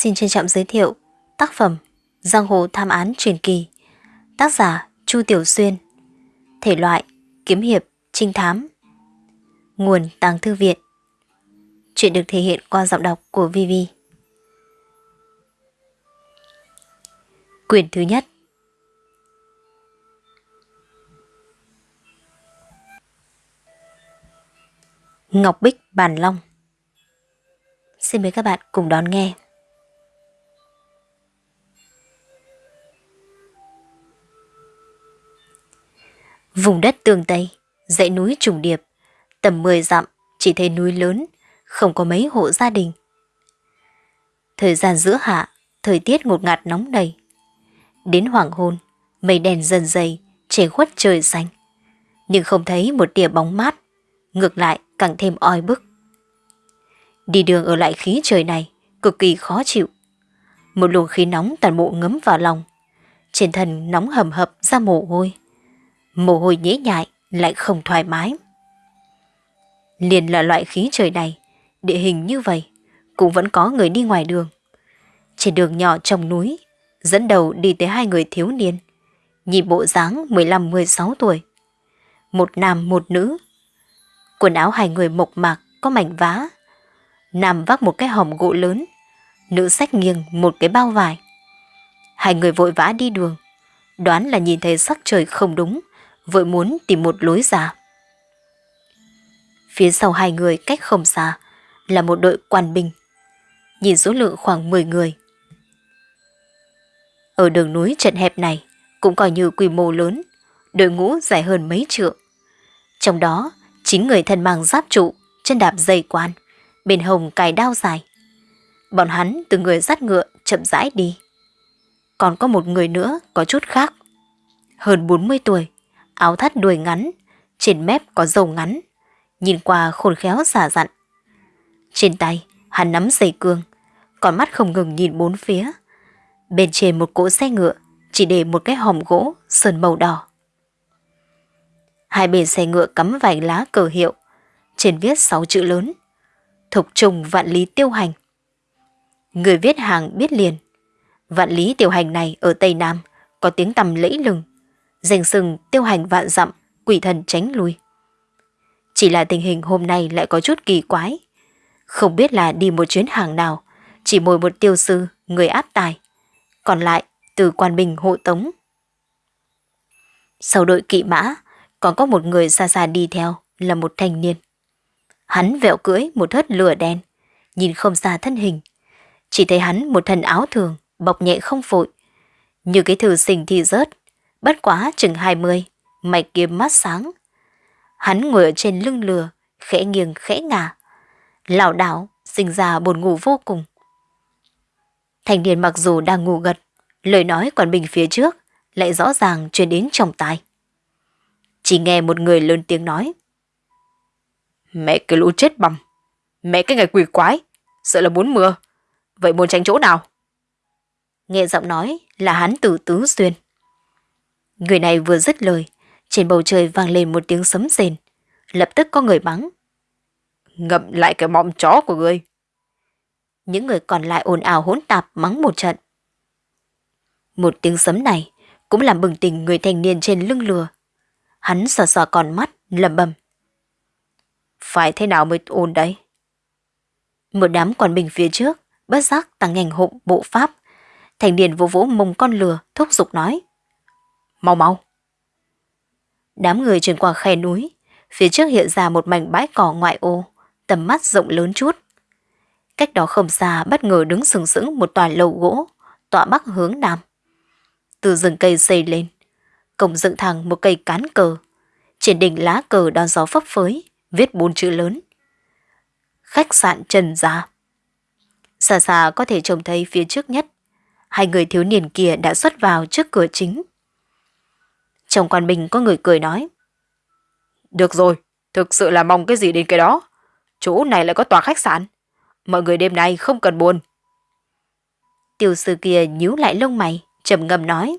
xin trân trọng giới thiệu tác phẩm Giang hồ tham án truyền kỳ, tác giả Chu Tiểu Xuyên, thể loại kiếm hiệp, trinh thám, nguồn tàng thư viện. Chuyện được thể hiện qua giọng đọc của Vivi. Quyển thứ nhất Ngọc Bích Bàn Long Xin mời các bạn cùng đón nghe. Vùng đất tường Tây, dãy núi trùng điệp, tầm 10 dặm chỉ thấy núi lớn, không có mấy hộ gia đình. Thời gian giữa hạ, thời tiết ngột ngạt nóng đầy. Đến hoàng hôn, mây đèn dần dày, che khuất trời xanh. Nhưng không thấy một tia bóng mát, ngược lại càng thêm oi bức. Đi đường ở lại khí trời này cực kỳ khó chịu. Một luồng khí nóng toàn bộ ngấm vào lòng. Trên thân nóng hầm hập ra mồ hôi. Mồ hôi nhễ nhại lại không thoải mái. Liền là loại khí trời này, địa hình như vậy, cũng vẫn có người đi ngoài đường. Trên đường nhỏ trong núi, dẫn đầu đi tới hai người thiếu niên, nhìn bộ dáng 15-16 tuổi. Một nam một nữ. Quần áo hai người mộc mạc, có mảnh vá, Nam vác một cái hòm gỗ lớn, nữ sách nghiêng một cái bao vải. Hai người vội vã đi đường, đoán là nhìn thấy sắc trời không đúng, vội muốn tìm một lối ra. Phía sau hai người cách không xa là một đội quan binh, nhìn số lượng khoảng 10 người. Ở đường núi trận hẹp này cũng coi như quy mô lớn, đội ngũ dài hơn mấy trượng. Trong đó, chín người thân mang giáp trụ, chân đạp dây quan, bên hồng cài đao dài. Bọn hắn từ người dắt ngựa chậm rãi đi. Còn có một người nữa có chút khác. Hơn 40 tuổi, áo thắt đuôi ngắn, trên mép có dầu ngắn, nhìn qua khôn khéo giả dặn. Trên tay, hắn nắm dây cương, còn mắt không ngừng nhìn bốn phía. Bên trên một cỗ xe ngựa, chỉ để một cái hòm gỗ sơn màu đỏ. Hai bên xe ngựa cắm vài lá cờ hiệu, trên viết sáu chữ lớn thục trùng vạn lý tiêu hành. Người viết hàng biết liền, vạn lý tiêu hành này ở Tây Nam có tiếng tầm lẫy lừng, danh sừng tiêu hành vạn dặm, quỷ thần tránh lui. Chỉ là tình hình hôm nay lại có chút kỳ quái. Không biết là đi một chuyến hàng nào, chỉ mồi một tiêu sư, người áp tài. Còn lại, từ quan bình hộ tống. Sau đội kỵ mã, còn có một người xa xa đi theo là một thanh niên. Hắn vẹo cưỡi một thớt lửa đen, nhìn không xa thân hình. Chỉ thấy hắn một thân áo thường, bọc nhẹ không phội Như cái thử sinh thì rớt, bất quá chừng hai mươi, mạch kiếm mắt sáng. Hắn ngồi ở trên lưng lừa, khẽ nghiêng khẽ ngả. lảo đảo, sinh ra buồn ngủ vô cùng. Thành niên mặc dù đang ngủ gật, lời nói quản bình phía trước lại rõ ràng truyền đến trong tai. Chỉ nghe một người lớn tiếng nói. Mẹ cái lũ chết bầm. Mẹ cái ngày quỷ quái. Sợ là muốn mưa. Vậy muốn tránh chỗ nào? Nghe giọng nói là hắn tử tứ xuyên. Người này vừa dứt lời, trên bầu trời vang lên một tiếng sấm rền. Lập tức có người mắng. Ngậm lại cái mọng chó của ngươi. Những người còn lại ồn ào hỗn tạp mắng một trận. Một tiếng sấm này cũng làm bừng tỉnh người thanh niên trên lưng lừa. Hắn sờ sờ còn mắt, lầm bầm. Phải thế nào mới ổn đấy? Một đám quan binh phía trước, bất giác tăng nhanh hộ bộ pháp. Thành niên vô vỗ mông con lừa, thúc giục nói. Mau mau. Đám người chuyển qua khe núi, phía trước hiện ra một mảnh bãi cỏ ngoại ô, tầm mắt rộng lớn chút. Cách đó không xa bất ngờ đứng sừng sững một tòa lầu gỗ, tọa bắc hướng nam. Từ rừng cây xây lên, cổng dựng thẳng một cây cán cờ. Trên đỉnh lá cờ đón gió phấp phới, viết bốn chữ lớn. Khách sạn Trần Gia. Xa xa có thể trông thấy phía trước nhất, hai người thiếu niên kia đã xuất vào trước cửa chính. Trong quan bình có người cười nói. Được rồi, thực sự là mong cái gì đến cái đó. Chỗ này lại có tòa khách sạn. Mọi người đêm nay không cần buồn. Tiểu sư kia nhíu lại lông mày, trầm ngâm nói.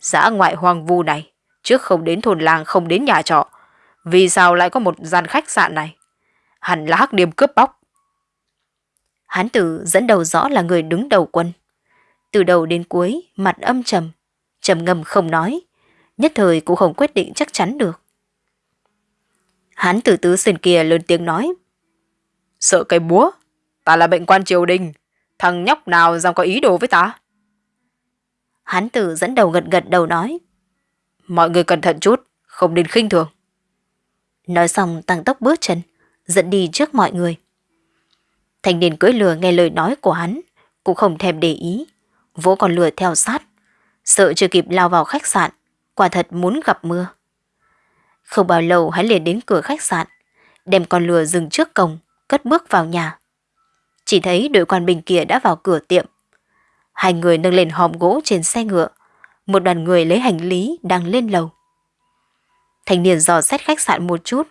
Giã ngoại hoang vu này, trước không đến thôn làng không đến nhà trọ, vì sao lại có một gian khách sạn này? Hẳn là hắc điềm cướp bóc. Hán tử dẫn đầu rõ là người đứng đầu quân. Từ đầu đến cuối, mặt âm trầm, trầm ngâm không nói, nhất thời cũng không quyết định chắc chắn được. Hán tử tứ sườn kia lớn tiếng nói. Sợ cái búa, ta là bệnh quan triều đình, thằng nhóc nào dám có ý đồ với ta? Hán tử dẫn đầu gật gật đầu nói. Mọi người cẩn thận chút, không nên khinh thường. Nói xong tăng tốc bước chân, dẫn đi trước mọi người. Thanh niên cưỡi lừa nghe lời nói của hắn, cũng không thèm để ý, vỗ con lừa theo sát, sợ chưa kịp lao vào khách sạn, quả thật muốn gặp mưa. Không bao lâu hắn liền đến cửa khách sạn, đem con lừa dừng trước cổng, cất bước vào nhà. Chỉ thấy đội quan binh kia đã vào cửa tiệm. Hai người nâng lên hòm gỗ trên xe ngựa, một đoàn người lấy hành lý đang lên lầu. Thanh niên dò xét khách sạn một chút,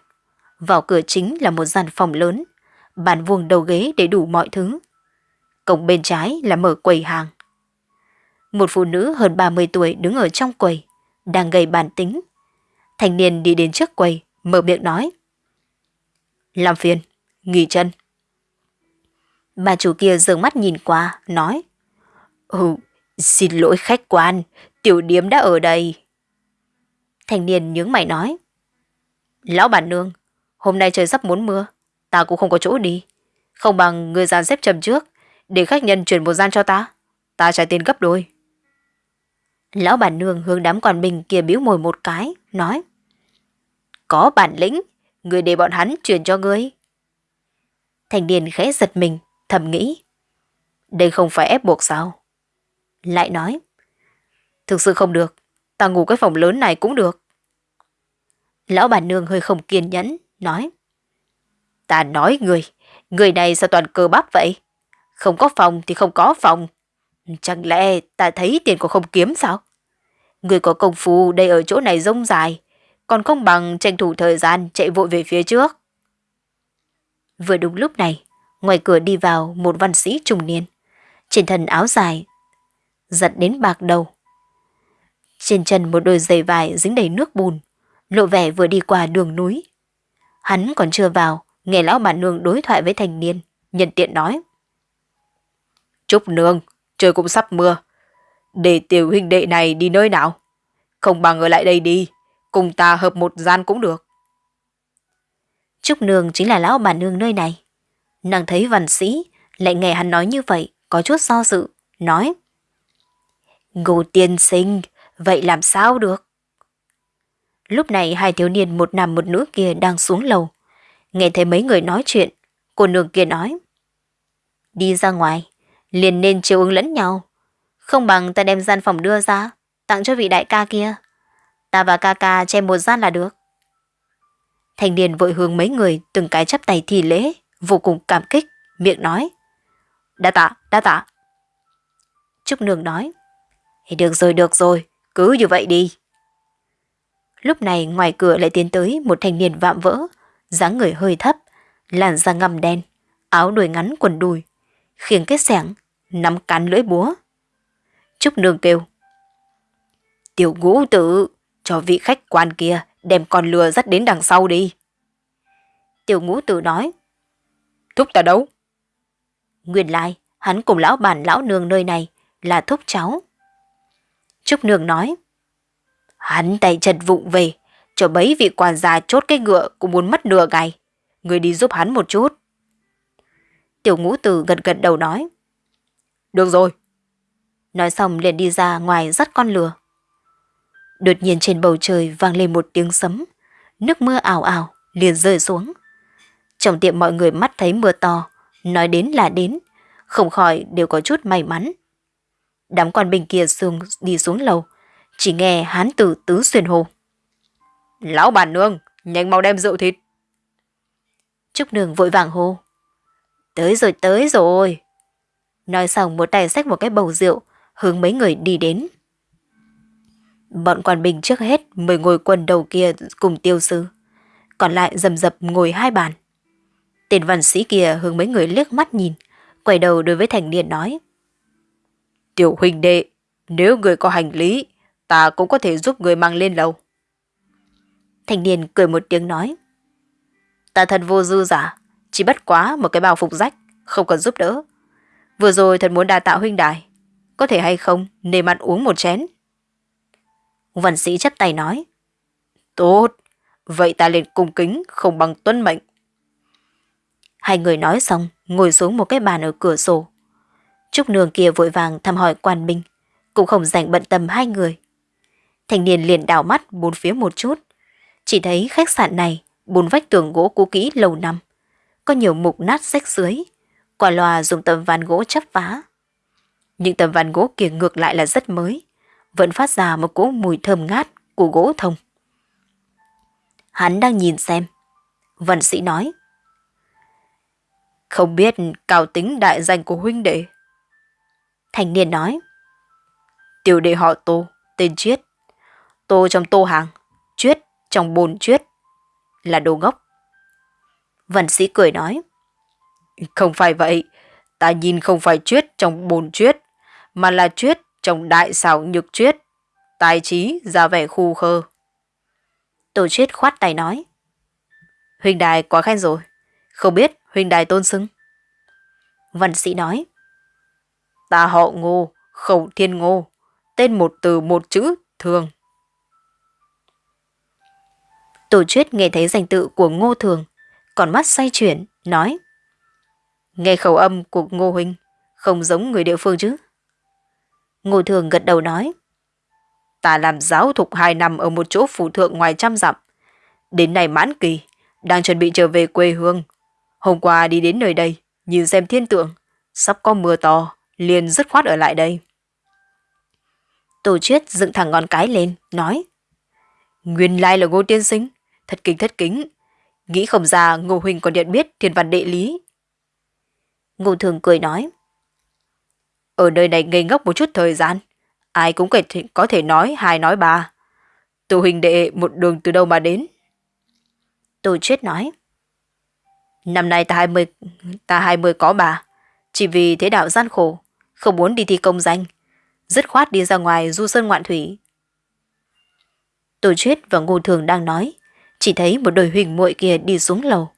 vào cửa chính là một gian phòng lớn, bàn vuông đầu ghế để đủ mọi thứ. Cổng bên trái là mở quầy hàng. Một phụ nữ hơn 30 tuổi đứng ở trong quầy, đang gây bàn tính. Thanh niên đi đến trước quầy, mở miệng nói. Làm phiền, nghỉ chân. Bà chủ kia dường mắt nhìn qua, nói. Ừ, xin lỗi khách quan, tiểu điếm đã ở đây. Thanh niên nhướng mày nói. Lão bản nương, hôm nay trời sắp muốn mưa, ta cũng không có chỗ đi. Không bằng người dàn xếp trầm trước, để khách nhân chuyển một gian cho ta. Ta trả tiền gấp đôi. Lão bản nương hướng đám quan binh kia biếu mồi một cái, nói. Có bản lĩnh, người để bọn hắn truyền cho ngươi. Thành niên khẽ giật mình, thầm nghĩ. Đây không phải ép buộc sao? Lại nói. Thực sự không được, ta ngủ cái phòng lớn này cũng được. Lão bản nương hơi không kiên nhẫn, nói. Ta nói người, người này sao toàn cơ bắp vậy? Không có phòng thì không có phòng. Chẳng lẽ ta thấy tiền của không kiếm sao? Người có công phu đây ở chỗ này rông dài, còn không bằng tranh thủ thời gian chạy vội về phía trước. Vừa đúng lúc này, ngoài cửa đi vào một văn sĩ trung niên, trên thân áo dài, giật đến bạc đầu. Trên chân một đôi giày vải dính đầy nước bùn, lộ vẻ vừa đi qua đường núi. Hắn còn chưa vào, nghe lão bà nương đối thoại với thành niên, nhân tiện nói. Trúc nương, trời cũng sắp mưa. Để tiểu huynh đệ này đi nơi nào? Không bằng ở lại đây đi, cùng ta hợp một gian cũng được. Trúc nương chính là lão bà nương nơi này. Nàng thấy văn sĩ, lại nghe hắn nói như vậy, có chút do dự, nói. Ngô tiên sinh, vậy làm sao được? Lúc này hai thiếu niên một nam một nữ kia đang xuống lầu. Nghe thấy mấy người nói chuyện, cô nương kia nói. Đi ra ngoài, liền nên chiều ứng lẫn nhau. Không bằng ta đem gian phòng đưa ra, tặng cho vị đại ca kia. Ta và ca ca che một gian là được. Thanh niên vội hướng mấy người từng cái chắp tay thì lễ, vô cùng cảm kích, miệng nói. Đã tạ, đã tạ. Trúc Nương nói. Được rồi, được rồi, cứ như vậy đi. Lúc này ngoài cửa lại tiến tới một thanh niên vạm vỡ, dáng người hơi thấp, làn da ngầm đen, áo đuôi ngắn quần đùi, khiêng kết sẻng, nắm cán lưỡi búa. Trúc Nương kêu. Tiểu ngũ tử, cho vị khách quan kia đem con lừa dắt đến đằng sau đi. Tiểu ngũ tử nói. Thúc ta đâu? Nguyên lai, hắn cùng lão bản lão nương nơi này là thúc cháu. Trúc Nương nói. Hắn tay chân vụng về, cho bấy vị quản gia chốt cái ngựa cũng muốn mất nửa ngày. Người đi giúp hắn một chút. Tiểu ngũ tử gật gật đầu nói. Được rồi. Nói xong liền đi ra ngoài dắt con lừa. Đột nhiên trên bầu trời vang lên một tiếng sấm. Nước mưa ảo ảo liền rơi xuống. Trong tiệm mọi người mắt thấy mưa to, nói đến là đến, không khỏi đều có chút may mắn. Đám quan binh kia xuống đi xuống lầu, chỉ nghe hán tử tứ xuyên hồ. Lão bản nương, nhanh mau đem rượu thịt. Trúc nương vội vàng hô. Tới rồi, tới rồi. Nói xong một tay xách một cái bầu rượu, hướng mấy người đi đến. Bọn quan binh trước hết mời ngồi quần đầu kia cùng tiêu sư. Còn lại dầm dập ngồi hai bàn. tiền văn sĩ kia hướng mấy người liếc mắt nhìn, quay đầu đối với thành niên nói. Tiểu huynh đệ, nếu người có hành lý, ta cũng có thể giúp người mang lên lầu. Thành niên cười một tiếng nói. Ta thật vô dư giả, chỉ bất quá một cái bào phục rách, không cần giúp đỡ, Vừa rồi thật muốn đa tạo huynh đài. Có thể hay không, nề mặt uống một chén. Văn sĩ chấp tay nói. Tốt, vậy ta liền cung kính, không bằng tuân mệnh. Hai người nói xong, ngồi xuống một cái bàn ở cửa sổ. Trúc nương kia vội vàng thăm hỏi quan binh, cũng không dành bận tâm hai người. Thanh niên liền đảo mắt bốn phía một chút, chỉ thấy khách sạn này bốn vách tường gỗ cũ kỹ lâu năm, có nhiều mục nát rách dưới, quả loa dùng tấm ván gỗ chắp vá. Những tấm ván gỗ kia ngược lại là rất mới, vẫn phát ra một cỗ mùi thơm ngát của gỗ thông. Hắn đang nhìn xem. Vận sĩ nói. Không biết cao tính đại danh của huynh đệ. Thành niên nói. Tiểu đệ họ Tô, tên chiết, Tô trong tô hàng, chiết trong bồn chiết, Là đồ ngốc. Vận sĩ cười nói. Không phải vậy, ta nhìn không phải Chuyết trong bồn Chuyết, mà là Chuyết trong đại xảo nhược Chuyết. Tài trí ra vẻ khu khơ. tổ Chuyết khoát tay nói. Huynh đài quá khen rồi, không biết huynh đài tôn xưng. Văn sĩ nói. Ta họ ngô, khẩu thiên ngô, tên một từ một chữ, thường. Tổ chuyết nghe thấy danh tự của ngô thường, còn mắt say chuyển, nói. Nghe khẩu âm của ngô huynh, không giống người địa phương chứ. Ngô thường gật đầu nói. Ta làm giáo thục hai năm ở một chỗ phủ thượng ngoài trăm dặm. Đến nay mãn kỳ, đang chuẩn bị trở về quê hương. Hôm qua đi đến nơi đây, nhìn xem thiên tượng, sắp có mưa to, liền dứt khoát ở lại đây. Tổ chuyết dựng thẳng ngón cái lên, nói. Nguyên lai là ngô tiên sinh, thật kính thất kính. Nghĩ không ra ngô huynh còn nhận biết thiên văn đệ lý. Ngô thường cười nói. Ở nơi này ngây ngốc một chút thời gian, ai cũng có thể nói hai nói ba. Tổ hình đệ một đường từ đâu mà đến. Tô chuyết nói. Năm nay ta 20, ta 20 có bà, chỉ vì thế đạo gian khổ, không muốn đi thi công danh, dứt khoát đi ra ngoài du sơn ngoạn thủy. Tổ chuyết và ngô thường đang nói, chỉ thấy một đôi huỳnh muội kia đi xuống lầu.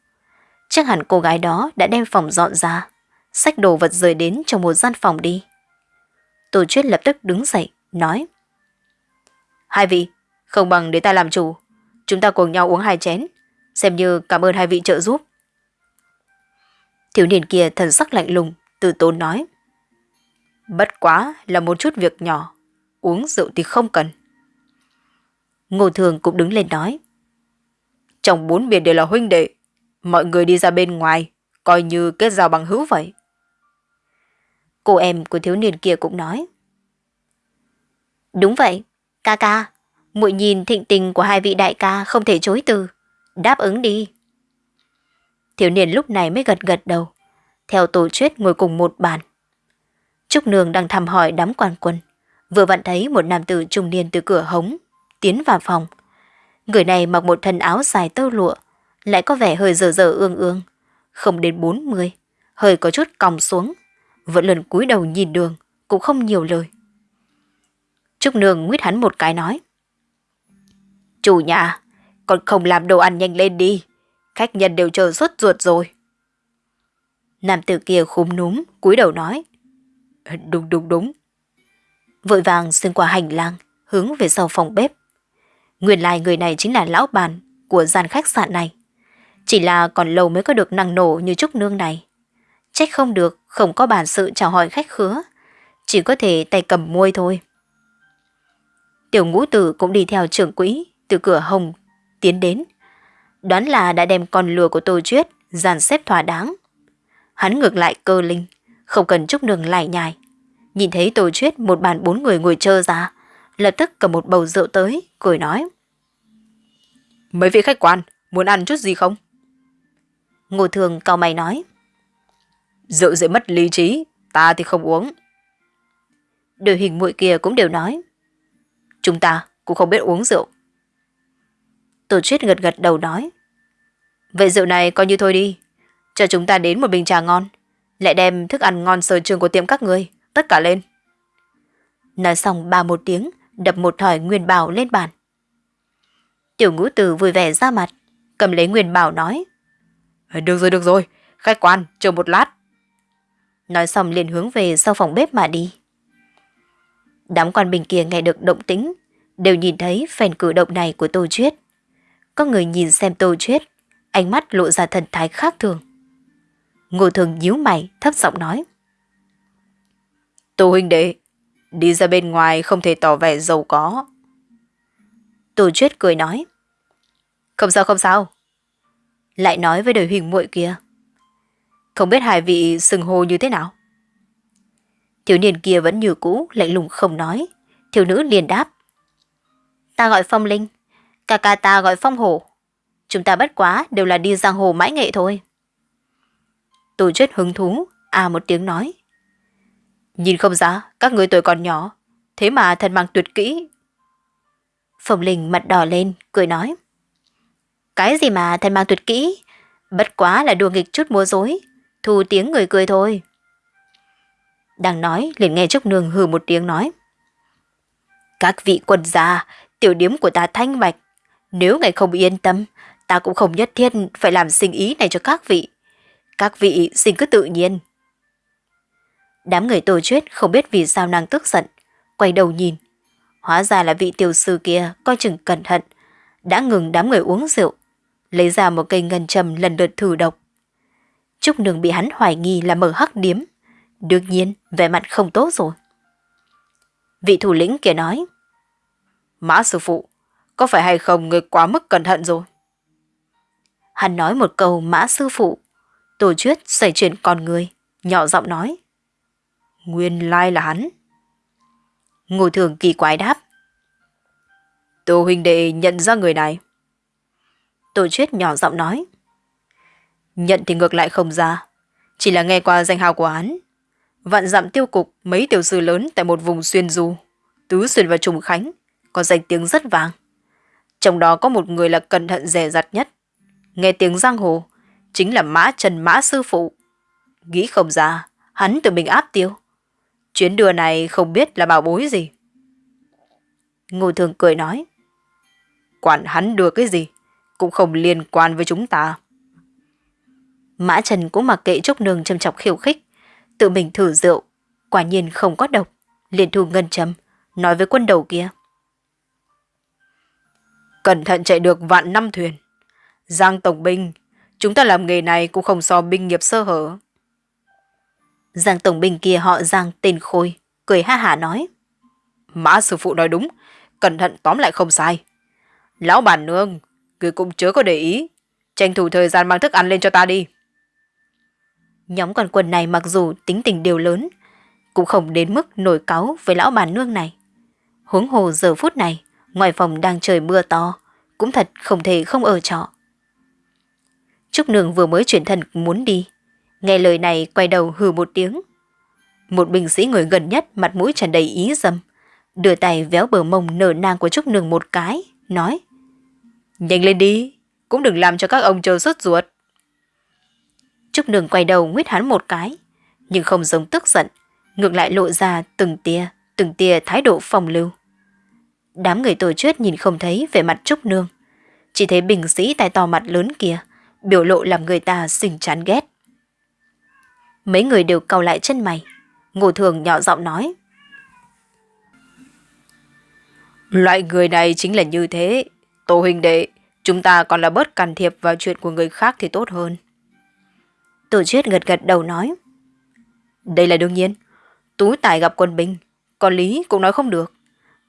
Chắc hẳn cô gái đó đã đem phòng dọn ra, sách đồ vật rời đến trong một gian phòng đi. Tổ chuyết lập tức đứng dậy, nói. Hai vị, không bằng để ta làm chủ. Chúng ta cùng nhau uống hai chén, xem như cảm ơn hai vị trợ giúp. Thiếu niên kia thần sắc lạnh lùng, từ tốn nói. Bất quá là một chút việc nhỏ, uống rượu thì không cần. Ngô Thường cũng đứng lên nói. Trong bốn biển đều là huynh đệ, mọi người đi ra bên ngoài, coi như kết giao bằng hữu vậy. Cô em của thiếu niên kia cũng nói. Đúng vậy, ca ca, muội nhìn thịnh tình của hai vị đại ca không thể chối từ, đáp ứng đi. Thiếu niên lúc này mới gật gật đầu, theo tổ chuyết ngồi cùng một bàn. Trúc Nương đang thăm hỏi đám quan quân, vừa vặn thấy một nam tử trung niên từ cửa hống, tiến vào phòng. Người này mặc một thân áo dài tơ lụa, lại có vẻ hơi dở dở ương ương, không đến 40, hơi có chút còng xuống, vẫn lần cúi đầu nhìn đường, cũng không nhiều lời. Trúc Nương nguyết hắn một cái nói. Chủ nhà, con không làm đồ ăn nhanh lên đi, khách nhân đều chờ suốt ruột rồi. Nam tử kia khúm núm, cúi đầu nói. Đúng đúng đúng. Vội vàng xuyên qua hành lang, hướng về sau phòng bếp. Nguyên lai người này chính là lão bàn của gian khách sạn này. Chỉ là còn lâu mới có được năng nổ như Trúc Nương này. Trách không được, không có bản sự chào hỏi khách khứa. Chỉ có thể tay cầm môi thôi. Tiểu ngũ tử cũng đi theo trưởng quỹ từ cửa hồng tiến đến. Đoán là đã đem con lừa của Tô Chuyết dàn xếp thỏa đáng. Hắn ngược lại cơ linh, không cần chúc đường lại nhài. Nhìn thấy Tô Chuyết một bàn bốn người ngồi chơ ra, lập tức cầm một bầu rượu tới, cười nói. Mấy vị khách quan, muốn ăn chút gì không? Ngô Thường cao mày nói. Rượu dễ mất lý trí, ta thì không uống. Đội hình muội kia cũng đều nói. Chúng ta cũng không biết uống rượu. Tổ chuyết gật gật đầu nói. Vậy rượu này coi như thôi đi. Cho chúng ta đến một bình trà ngon. Lại đem thức ăn ngon sở trường của tiệm các người. Tất cả lên. Nói xong ba một tiếng, đập một thỏi nguyên bảo lên bàn. Tiểu ngũ tử vui vẻ ra mặt, cầm lấy nguyên bảo nói. Được rồi, được rồi. Khách quan, chờ một lát. Nói xong liền hướng về sau phòng bếp mà đi. Đám quan bình kia nghe được động tĩnh, đều nhìn thấy phèn cử động này của Tô Chuyết. Có người nhìn xem Tô Chuyết, ánh mắt lộ ra thần thái khác thường. Ngô thường nhíu mày, thấp giọng nói. Tô huynh đệ, đi ra bên ngoài không thể tỏ vẻ giàu có. Tô Chuyết cười nói. Không sao không sao. Lại nói với đời huỳnh muội kia. Không biết hai vị sừng hô như thế nào? Thiếu niên kia vẫn như cũ, lạnh lùng không nói. Thiếu nữ liền đáp. Ta gọi phong linh, ca ca ta gọi phong hổ. Chúng ta bất quá đều là đi giang hồ mãi nghệ thôi. Tổ chết hứng thú, à một tiếng nói. Nhìn không ra, các người tuổi còn nhỏ, thế mà thân mang tuyệt kỹ. Phong linh mặt đỏ lên, cười nói. Cái gì mà thân mang tuyệt kỹ, bất quá là đùa nghịch chút múa dối, thu tiếng người cười thôi. Đang nói, liền nghe Trúc Nương hừ một tiếng nói. Các vị quân gia, tiểu điếm của ta thanh bạch. Nếu ngài không yên tâm, ta cũng không nhất thiết phải làm sinh ý này cho các vị. Các vị xin cứ tự nhiên. Đám người tổ chuyết không biết vì sao nàng tức giận, quay đầu nhìn. Hóa ra là vị tiểu sư kia coi chừng cẩn thận, đã ngừng đám người uống rượu, lấy ra một cây ngân trầm lần lượt thử độc. Trúc Nương bị hắn hoài nghi là mở hắc điếm, Đương nhiên, vẻ mặt không tốt rồi. Vị thủ lĩnh kia nói. Mã sư phụ, có phải hay không người quá mức cẩn thận rồi? Hắn nói một câu mã sư phụ. Tổ chuyết xảy chuyện con người, nhỏ giọng nói. Nguyên lai là hắn. Ngô thường kỳ quái đáp. Tô huynh đệ nhận ra người này. Tổ chuyết nhỏ giọng nói. Nhận thì ngược lại không ra. Chỉ là nghe qua danh hào của hắn vạn dặm tiêu cục mấy tiểu sư lớn tại một vùng xuyên du, tứ xuyên và trùng khánh, có danh tiếng rất vàng Trong đó có một người là cẩn thận dè dặt nhất. Nghe tiếng giang hồ, chính là mã trần mã sư phụ. Nghĩ không ra, hắn tự mình áp tiêu. Chuyến đưa này không biết là bảo bối gì. Ngô thường cười nói. Quản hắn đưa cái gì, cũng không liên quan với chúng ta. Mã Trần cũng mặc kệ Trúc Nương châm chọc khiêu khích, tự mình thử rượu, quả nhiên không có độc, liền thu ngân châm, nói với quân đầu kia. Cẩn thận chạy được vạn năm thuyền. Giang Tổng Binh, chúng ta làm nghề này cũng không so binh nghiệp sơ hở. Giang Tổng Binh kia họ Giang tên Khôi, cười ha hả nói. Mã sư phụ nói đúng, cẩn thận tóm lại không sai. Lão bản nương, người cũng chớ có để ý, tranh thủ thời gian mang thức ăn lên cho ta đi. Nhóm con quần này mặc dù tính tình đều lớn, cũng không đến mức nổi cáu với lão bàn nương này. Huống hồ giờ phút này, ngoài phòng đang trời mưa to, cũng thật không thể không ở trọ. Trúc Nương vừa mới chuyển thân muốn đi, nghe lời này quay đầu hừ một tiếng. Một binh sĩ người gần nhất mặt mũi tràn đầy ý dâm, đưa tay véo bờ mông nở nang của Trúc Nương một cái, nói Nhanh lên đi, cũng đừng làm cho các ông chờ sốt ruột. Trúc Nương quay đầu nguyết hắn một cái, nhưng không giống tức giận, ngược lại lộ ra từng tia, từng tia thái độ phòng lưu. Đám người tổ chuyết nhìn không thấy về mặt Trúc Nương, chỉ thấy bình sĩ tay to mặt lớn kia, biểu lộ làm người ta xình chán ghét. Mấy người đều cau lại chân mày, ngô thường nhỏ giọng nói. Loại người này chính là như thế, tổ hình đệ, chúng ta còn là bớt can thiệp vào chuyện của người khác thì tốt hơn. Tổ chuyết gật gật đầu nói. Đây là đương nhiên. Tú tài gặp quân binh. Còn Lý cũng nói không được.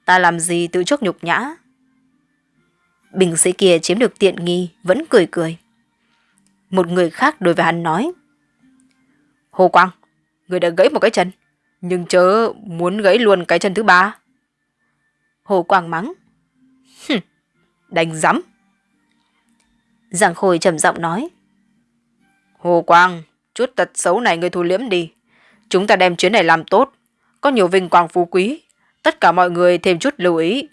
Ta làm gì tự chuốc nhục nhã. Bình sĩ kia chiếm được tiện nghi vẫn cười cười. Một người khác đối với hắn nói. Hồ Quang, người đã gãy một cái chân. Nhưng chớ muốn gãy luôn cái chân thứ ba. Hồ Quang mắng. Hừm, đánh rắm. giảng Khôi trầm giọng nói. Hồ Quang, chút tật xấu này người thu liếm đi. Chúng ta đem chuyến này làm tốt. Có nhiều vinh quang phú quý. Tất cả mọi người thêm chút lưu ý.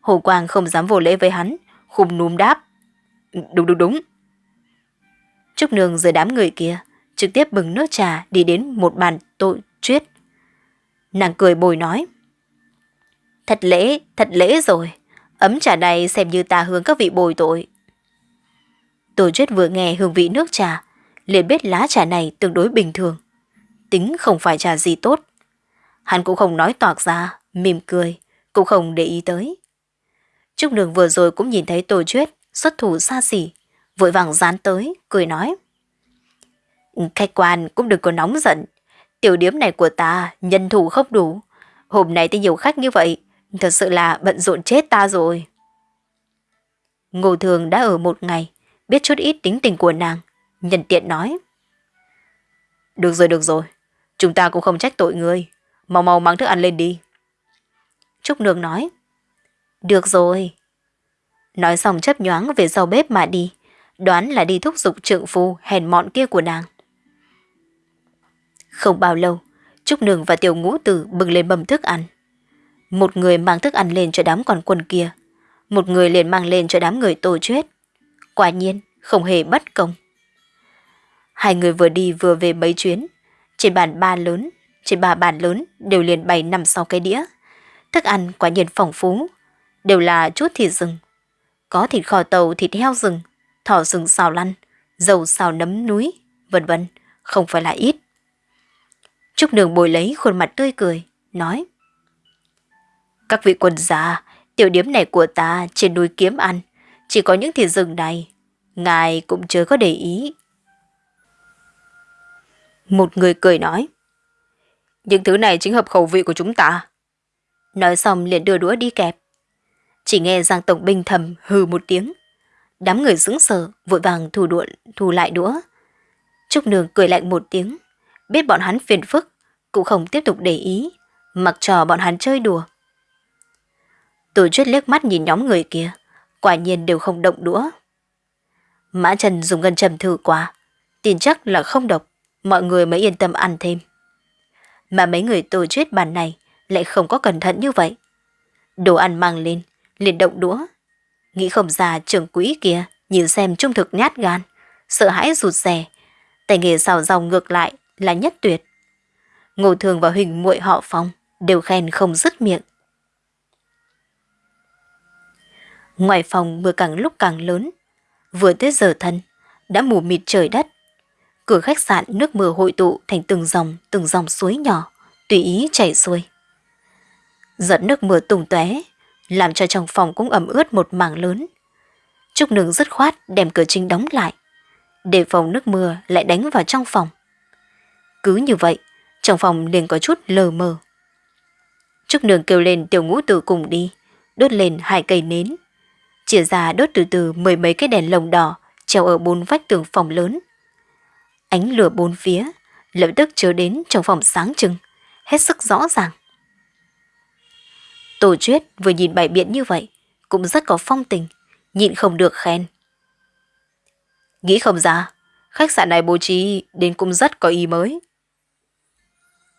Hồ Quang không dám vô lễ với hắn, khum núm đáp. Đúng đúng đúng. Trúc Nương rời đám người kia, trực tiếp bừng nước trà đi đến một bàn tội chuyết. Nàng cười bồi nói. Thật lễ, thật lễ rồi. Ấm trà này xem như ta hướng các vị bồi tội. Tô Chuyết vừa nghe hương vị nước trà, liền biết lá trà này tương đối bình thường, tính không phải trà gì tốt. Hắn cũng không nói toạc ra, mỉm cười, cũng không để ý tới. Trúc Đường vừa rồi cũng nhìn thấy Tô Chuyết xuất thủ xa xỉ, vội vàng dán tới, cười nói. Khách quan cũng đừng có nóng giận, tiểu điếm này của ta nhân thủ không đủ. Hôm nay thì nhiều khách như vậy, thật sự là bận rộn chết ta rồi. Ngô Thường đã ở một ngày, biết chút ít tính tình của nàng, nhân tiện nói. Được rồi, được rồi, chúng ta cũng không trách tội người, mau mau mang thức ăn lên đi. Trúc Nương nói. Được rồi. Nói xong chấp nhoáng về sau bếp mà đi, đoán là đi thúc giục trượng phu hèn mọn kia của nàng. Không bao lâu, Trúc Nương và Tiểu Ngũ Tử bừng lên bầm thức ăn. Một người mang thức ăn lên cho đám còn quân kia, một người liền mang lên cho đám người tổ chết. Quả nhiên, không hề bất công. Hai người vừa đi vừa về mấy chuyến, trên bàn ba lớn, trên ba bàn lớn đều liền bày nằm sau cái đĩa. Thức ăn quả nhiên phong phú, đều là chút thịt rừng. Có thịt kho tàu, thịt heo rừng, thỏ rừng xào lăn, dầu xào nấm núi, vân vân, không phải là ít. Trúc Nương bồi lấy khuôn mặt tươi cười, nói. Các vị quân gia, tiểu điếm này của ta trên núi kiếm ăn, chỉ có những thịt rừng này, ngài cũng chưa có để ý. Một người cười nói. Những thứ này chính hợp khẩu vị của chúng ta. Nói xong liền đưa đũa đi kẹp. Chỉ nghe Giang Tổng Binh thầm hừ một tiếng. Đám người sững sờ, vội vàng thu đũa, thu lại đũa. Trúc Nương cười lạnh một tiếng, biết bọn hắn phiền phức, cũng không tiếp tục để ý, mặc trò bọn hắn chơi đùa. Tổ chuyết liếc mắt nhìn nhóm người kia, quả nhiên đều không động đũa. Mã Trần dùng ngân châm thử qua, tin chắc là không độc, mọi người mới yên tâm ăn thêm. Mà mấy người tổ chuyết bàn này lại không có cẩn thận như vậy. Đồ ăn mang lên, liền động đũa. Nghĩ không ra trưởng quỹ kia nhìn xem trung thực nhát gan, sợ hãi rụt rè. Tay nghề xào rau ngược lại là nhất tuyệt. Ngô Thường và Huỳnh muội họ Phong đều khen không dứt miệng. Ngoài phòng mưa càng lúc càng lớn, vừa tới giờ thân, đã mù mịt trời đất. Cửa khách sạn nước mưa hội tụ thành từng dòng, từng dòng suối nhỏ, tùy ý chảy xuôi. Giọt nước mưa tùng tóe, làm cho trong phòng cũng ẩm ướt một mảng lớn. Trúc Nương dứt khoát đem cửa chính đóng lại, để phòng nước mưa lại đánh vào trong phòng. Cứ như vậy, trong phòng liền có chút lờ mờ. Trúc Nương kêu lên tiểu ngũ tử cùng đi, đốt lên hai cây nến. Chia ra đốt từ từ mười mấy cái đèn lồng đỏ treo ở bốn vách tường phòng lớn. Ánh lửa bốn phía, lập tức chiếu đến trong phòng sáng trưng, hết sức rõ ràng. Tổ chuyết vừa nhìn bài biện như vậy, cũng rất có phong tình, nhịn không được khen. Nghĩ không ra, khách sạn này bố trí đến cũng rất có ý mới.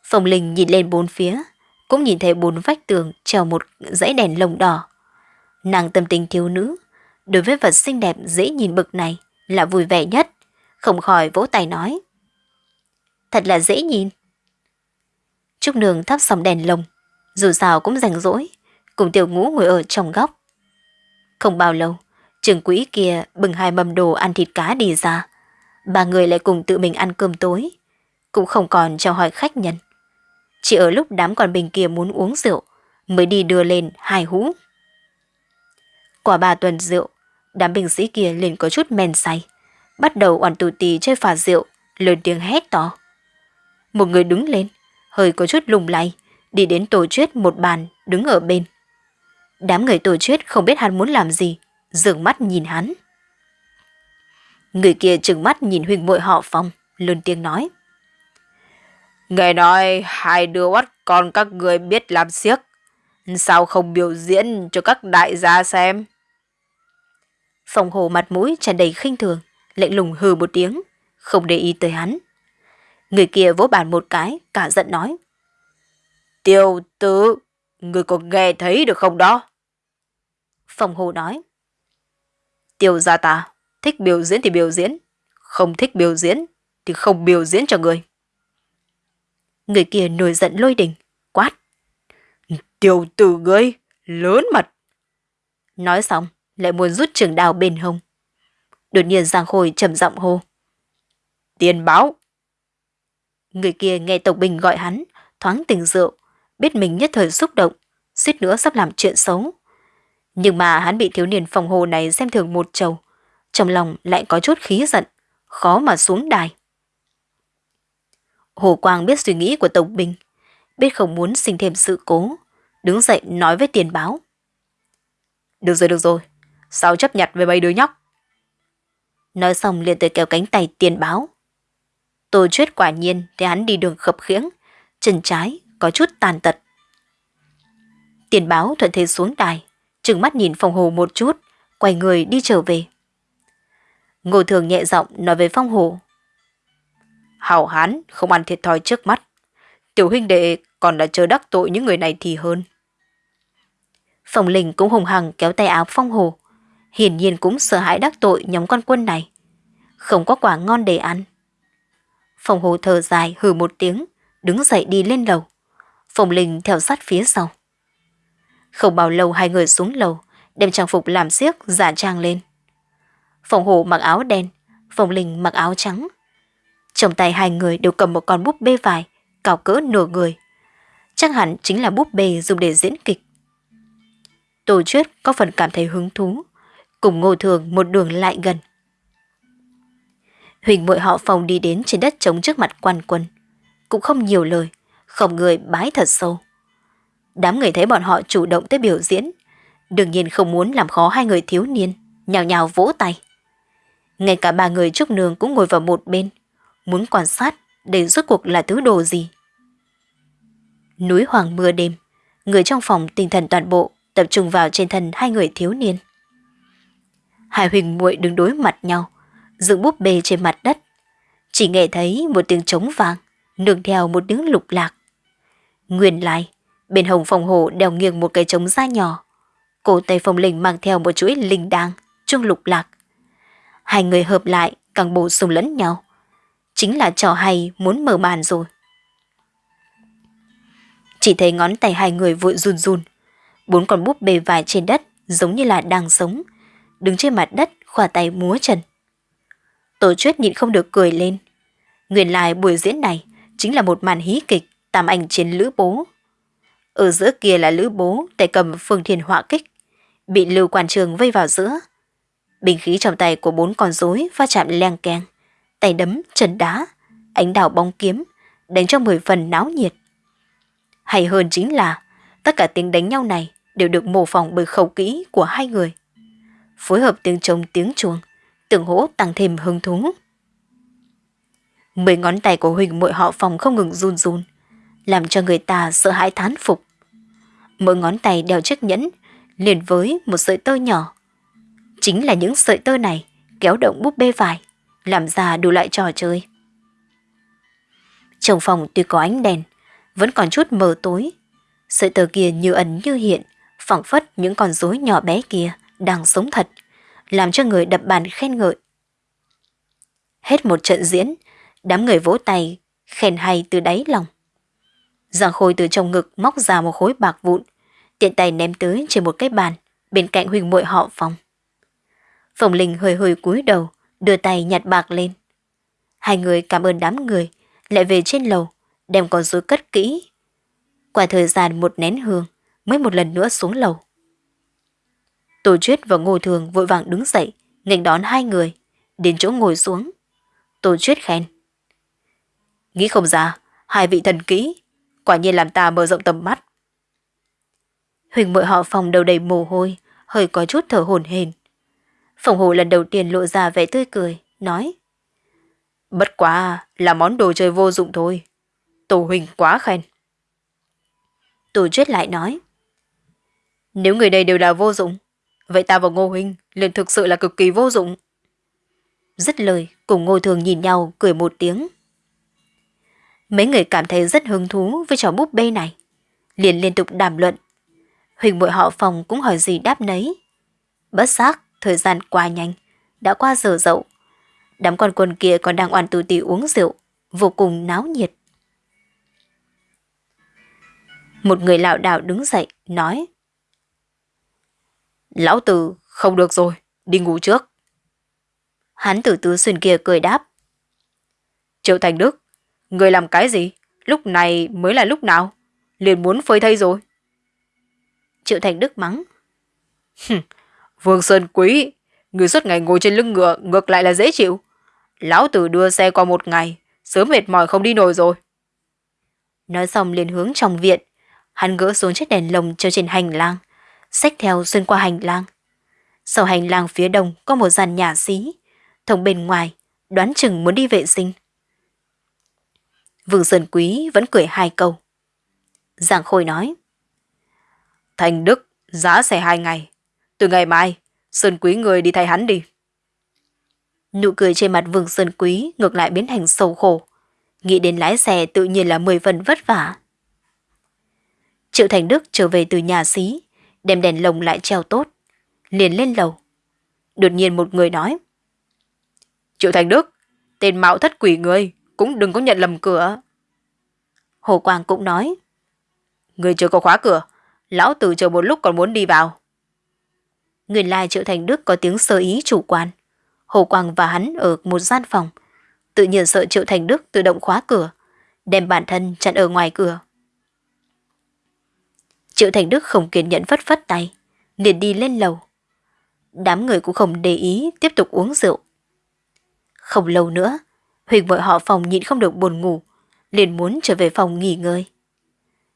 phòng Linh nhìn lên bốn phía, cũng nhìn thấy bốn vách tường treo một dãy đèn lồng đỏ. Nàng tâm tình thiếu nữ, đối với vật xinh đẹp dễ nhìn bực này là vui vẻ nhất, không khỏi vỗ tay nói. Thật là dễ nhìn. Trúc Nương thắp sòng đèn lồng, dù sao cũng rảnh rỗi, cùng tiểu ngũ ngồi ở trong góc. Không bao lâu, trường quỹ kia bừng hai mâm đồ ăn thịt cá đi ra. Ba người lại cùng tự mình ăn cơm tối, cũng không còn chào hỏi khách nhân. Chỉ ở lúc đám con bình kia muốn uống rượu, mới đi đưa lên hai hũ. Quả ba tuần rượu, đám binh sĩ kia liền có chút men say, bắt đầu oản tù tì chơi phà rượu, lớn tiếng hét to. Một người đứng lên, hơi có chút lùng lay, đi đến tổ chuyết một bàn, đứng ở bên. Đám người tổ chuyết không biết hắn muốn làm gì, dường mắt nhìn hắn. Người kia trừng mắt nhìn huynh muội họ phong, lớn tiếng nói. Nghe nói hai đứa bắt con các người biết làm siếc. Sao không biểu diễn cho các đại gia xem? Phòng hồ mặt mũi tràn đầy khinh thường, lạnh lùng hừ một tiếng, không để ý tới hắn. Người kia vỗ bàn một cái, cả giận nói. Tiêu tử, người có nghe thấy được không đó? Phòng hồ nói. Tiêu gia ta, thích biểu diễn thì biểu diễn, không thích biểu diễn thì không biểu diễn cho người. Người kia nổi giận lôi đình, quát. Tiêu tử ngươi, lớn mặt. Nói xong, lại muốn rút trường đào bên hông. Đột nhiên Giang Khôi trầm giọng hô. Tiền báo. Người kia nghe Tộc Bình gọi hắn, thoáng tình rượu, biết mình nhất thời xúc động, suýt nữa sắp làm chuyện xấu. Nhưng mà hắn bị thiếu niên phòng hồ này xem thường một trầu, trong lòng lại có chút khí giận, khó mà xuống đài. Hồ Quang biết suy nghĩ của Tộc Bình, biết không muốn sinh thêm sự cố, đứng dậy nói với tiền báo. Được rồi, được rồi, sao chấp nhặt với mấy đứa nhóc? Nói xong liền tới kéo cánh tay tiền báo. Tô chuyết quả nhiên thì hắn đi đường khập khiễng, chân trái có chút tàn tật. Tiền báo thuận thế xuống đài, trừng mắt nhìn phòng hồ một chút, quay người đi trở về. Ngô thường nhẹ giọng nói với phong hồ. Hảo hán không ăn thiệt thòi trước mắt. Tiểu huynh đệ còn đã chờ đắc tội những người này thì hơn. Phòng linh cũng hùng hằng kéo tay áo phong hồ. Hiển nhiên cũng sợ hãi đắc tội nhóm con quân này. Không có quả ngon để ăn. Phòng hồ thở dài hừ một tiếng, đứng dậy đi lên lầu. Phòng linh theo sát phía sau. Không bao lâu hai người xuống lầu, đem trang phục làm xiếc giả trang lên. Phòng hồ mặc áo đen, phòng linh mặc áo trắng. Trong tay hai người đều cầm một con búp bê vải, cao cỡ nửa người. Chắc hẳn chính là búp bê dùng để diễn kịch. Tô Chuyết có phần cảm thấy hứng thú, cùng Ngô Thường một đường lại gần. Huỳnh muội họ phòng đi đến trên đất trống trước mặt quan quân. Cũng không nhiều lời, không người bái thật sâu. Đám người thấy bọn họ chủ động tới biểu diễn, đương nhiên không muốn làm khó hai người thiếu niên, nhào nhào vỗ tay. Ngay cả ba người trúc nương cũng ngồi vào một bên, muốn quan sát để rốt cuộc là thứ đồ gì. Núi hoàng mưa đêm, người trong phòng tinh thần toàn bộ tập trung vào trên thân hai người thiếu niên. Hai huỳnh muội đứng đối mặt nhau, dựng búp bê trên mặt đất. Chỉ nghe thấy một tiếng trống vàng, nương theo một tiếng lục lạc. Nguyên lai, bên hồng phòng hồ đeo nghiêng một cái trống da nhỏ. Cổ tay phòng linh mang theo một chuỗi linh đàng, chuông lục lạc. Hai người hợp lại, càng bổ sung lẫn nhau. Chính là trò hay muốn mở màn rồi. Chỉ thấy ngón tay hai người vội run run. Bốn con búp bê vải trên đất giống như là đang sống. Đứng trên mặt đất khỏa tay múa chân. Tổ chuyết nhịn không được cười lên. Nguyên lai buổi diễn này chính là một màn hí kịch tam ảnh chiến lữ bố. Ở giữa kia là lữ bố tay cầm phương thiền họa kích. Bị lưu quan trường vây vào giữa. Bình khí trong tay của bốn con rối va chạm leng keng. Tay đấm, chân đá, ánh đảo bóng kiếm, đánh cho mười phần náo nhiệt. Hay hơn chính là tất cả tiếng đánh nhau này đều được mô phỏng bởi khẩu kỹ của hai người. Phối hợp tiếng trống tiếng chuông, tưởng hỗ tăng thêm hứng thú. Mười ngón tay của Huỳnh muội họ phòng không ngừng run run, làm cho người ta sợ hãi thán phục. Mỗi ngón tay đeo chiếc nhẫn, liền với một sợi tơ nhỏ. Chính là những sợi tơ này kéo động búp bê vải, làm ra đủ loại trò chơi. Trong phòng tuy có ánh đèn, vẫn còn chút mờ tối. Sợi tơ kia như ẩn như hiện, phẳng phất những con rối nhỏ bé kia đang sống thật, làm cho người đập bàn khen ngợi. Hết một trận diễn, đám người vỗ tay, khen hay từ đáy lòng. Giang Khôi từ trong ngực móc ra một khối bạc vụn, tiện tay ném tới trên một cái bàn, bên cạnh huỳnh muội họ phòng. Phòng Linh hơi hơi cúi đầu, đưa tay nhặt bạc lên. Hai người cảm ơn đám người, lại về trên lầu, đem con rối cất kỹ. Qua thời gian một nén hương, mới một lần nữa xuống lầu. Tổ Chuyết và Ngô Thường vội vàng đứng dậy, nghênh đón hai người, đến chỗ ngồi xuống. Tổ Chuyết khen. Nghĩ không ra, hai vị thần kỹ, quả nhiên làm ta mở rộng tầm mắt. Huỳnh mội họ phòng đầu đầy mồ hôi, hơi có chút thở hổn hển. Phòng hồ lần đầu tiên lộ ra vẻ tươi cười, nói. Bất quá là món đồ chơi vô dụng thôi. Tổ Huỳnh quá khen. Tổ Chuyết lại nói. Nếu người đây đều là vô dụng, vậy ta và Ngô Huynh liền thực sự là cực kỳ vô dụng. Dứt lời, cùng Ngô Thường nhìn nhau cười một tiếng. Mấy người cảm thấy rất hứng thú với trò búp bê này. Liền liên tục đàm luận. Huỳnh bội họ phòng cũng hỏi gì đáp nấy. Bất xác, thời gian qua nhanh, đã qua giờ dậu. Đám con quân kia còn đang oan tù tì uống rượu, vô cùng náo nhiệt. Một người lão đảo đứng dậy, nói. Lão tử, không được rồi, đi ngủ trước. Hắn tử tứ xuyên kia cười đáp. Triệu Thành Đức, Người làm cái gì? Lúc này mới là lúc nào? Liền muốn phơi thây rồi. Triệu Thành Đức mắng. Vương Sơn Quý, người suốt ngày ngồi trên lưng ngựa ngược lại là dễ chịu. Lão tử đưa xe qua một ngày, sớm mệt mỏi không đi nổi rồi. Nói xong liền hướng trong viện, hắn gỡ xuống chiếc đèn lồng treo trên hành lang, xách theo xuyên qua hành lang. Sau hành lang phía đông có một dàn nhà xí, thông bên ngoài, đoán chừng muốn đi vệ sinh. Vương Sơn Quý vẫn cười hai câu. Giảng Khôi nói. Thành Đức, giá xe hai ngày. Từ ngày mai, Sơn Quý người đi thay hắn đi. Nụ cười trên mặt Vương Sơn Quý ngược lại biến thành sầu khổ. Nghĩ đến lái xe tự nhiên là mười phần vất vả. Triệu Thành Đức trở về từ nhà xí, đem đèn lồng lại treo tốt, liền lên lầu. Đột nhiên một người nói. Triệu Thành Đức, tên mạo thất quỷ người, cũng đừng có nhận lầm cửa. Hồ Quang cũng nói. Người chưa có khóa cửa, lão tử chờ một lúc còn muốn đi vào. Người lai Triệu Thành Đức có tiếng sơ ý chủ quan. Hồ Quang và hắn ở một gian phòng, tự nhiên sợ Triệu Thành Đức tự động khóa cửa, đem bản thân chặn ở ngoài cửa. Triệu Thành Đức không kiên nhẫn phất phất tay, liền đi lên lầu. Đám người cũng không để ý tiếp tục uống rượu. Không lâu nữa, Huỳnh vội họ phòng nhịn không được buồn ngủ, liền muốn trở về phòng nghỉ ngơi.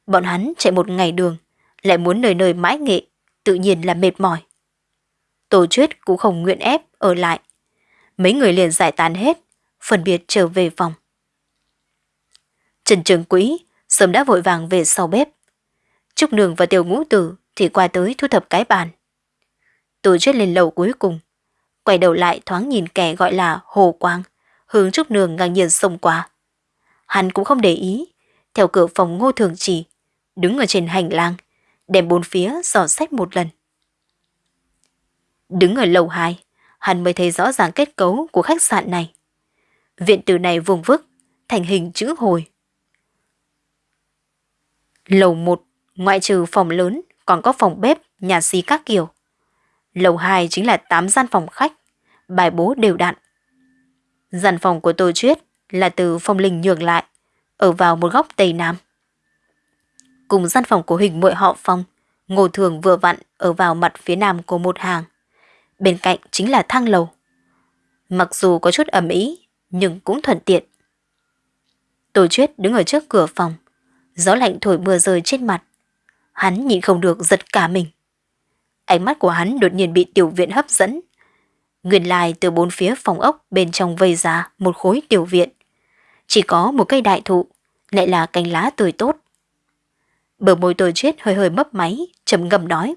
Bọn hắn chạy một ngày đường, lại muốn nơi nơi mãi nghệ, tự nhiên là mệt mỏi. Tổ chuyết cũng không nguyện ép ở lại. Mấy người liền giải tán hết, phân biệt trở về phòng. Trần Trường Quý sớm đã vội vàng về sau bếp. Trúc Nương và Tiểu Ngũ Tử thì qua tới thu thập cái bàn. Tổ chuyết lên lầu cuối cùng, quay đầu lại thoáng nhìn kẻ gọi là Hồ Quang, hướng Trúc Nương ngang nhiên xông qua. Hắn cũng không để ý, theo cửa phòng ngô thường chỉ, đứng ở trên hành lang, đem bốn phía dò xét một lần. Đứng ở lầu 2, hắn mới thấy rõ ràng kết cấu của khách sạn này. Viện từ này vùng vức, thành hình chữ hồi. Lầu 1, ngoại trừ phòng lớn, còn có phòng bếp, nhà xí các kiểu. Lầu 2 chính là 8 gian phòng khách, bài bố đều đặn. Gian phòng của Tô Chuyết là từ phong linh nhường lại, ở vào một góc tây nam. Cùng gian phòng của hình muội họ phong, ngô thường vừa vặn ở vào mặt phía nam của một hàng. Bên cạnh chính là thang lầu. Mặc dù có chút ẩm ý, nhưng cũng thuận tiện. tổ Chuyết đứng ở trước cửa phòng, gió lạnh thổi mưa rơi trên mặt. Hắn nhịn không được giật cả mình. Ánh mắt của hắn đột nhiên bị tiểu viện hấp dẫn. Nguyên lai từ bốn phía phòng ốc bên trong vây ra một khối tiểu viện. Chỉ có một cây đại thụ, lại là cành lá tươi tốt. Bờ môi tôi chết hơi hơi mấp máy, trầm ngâm nói.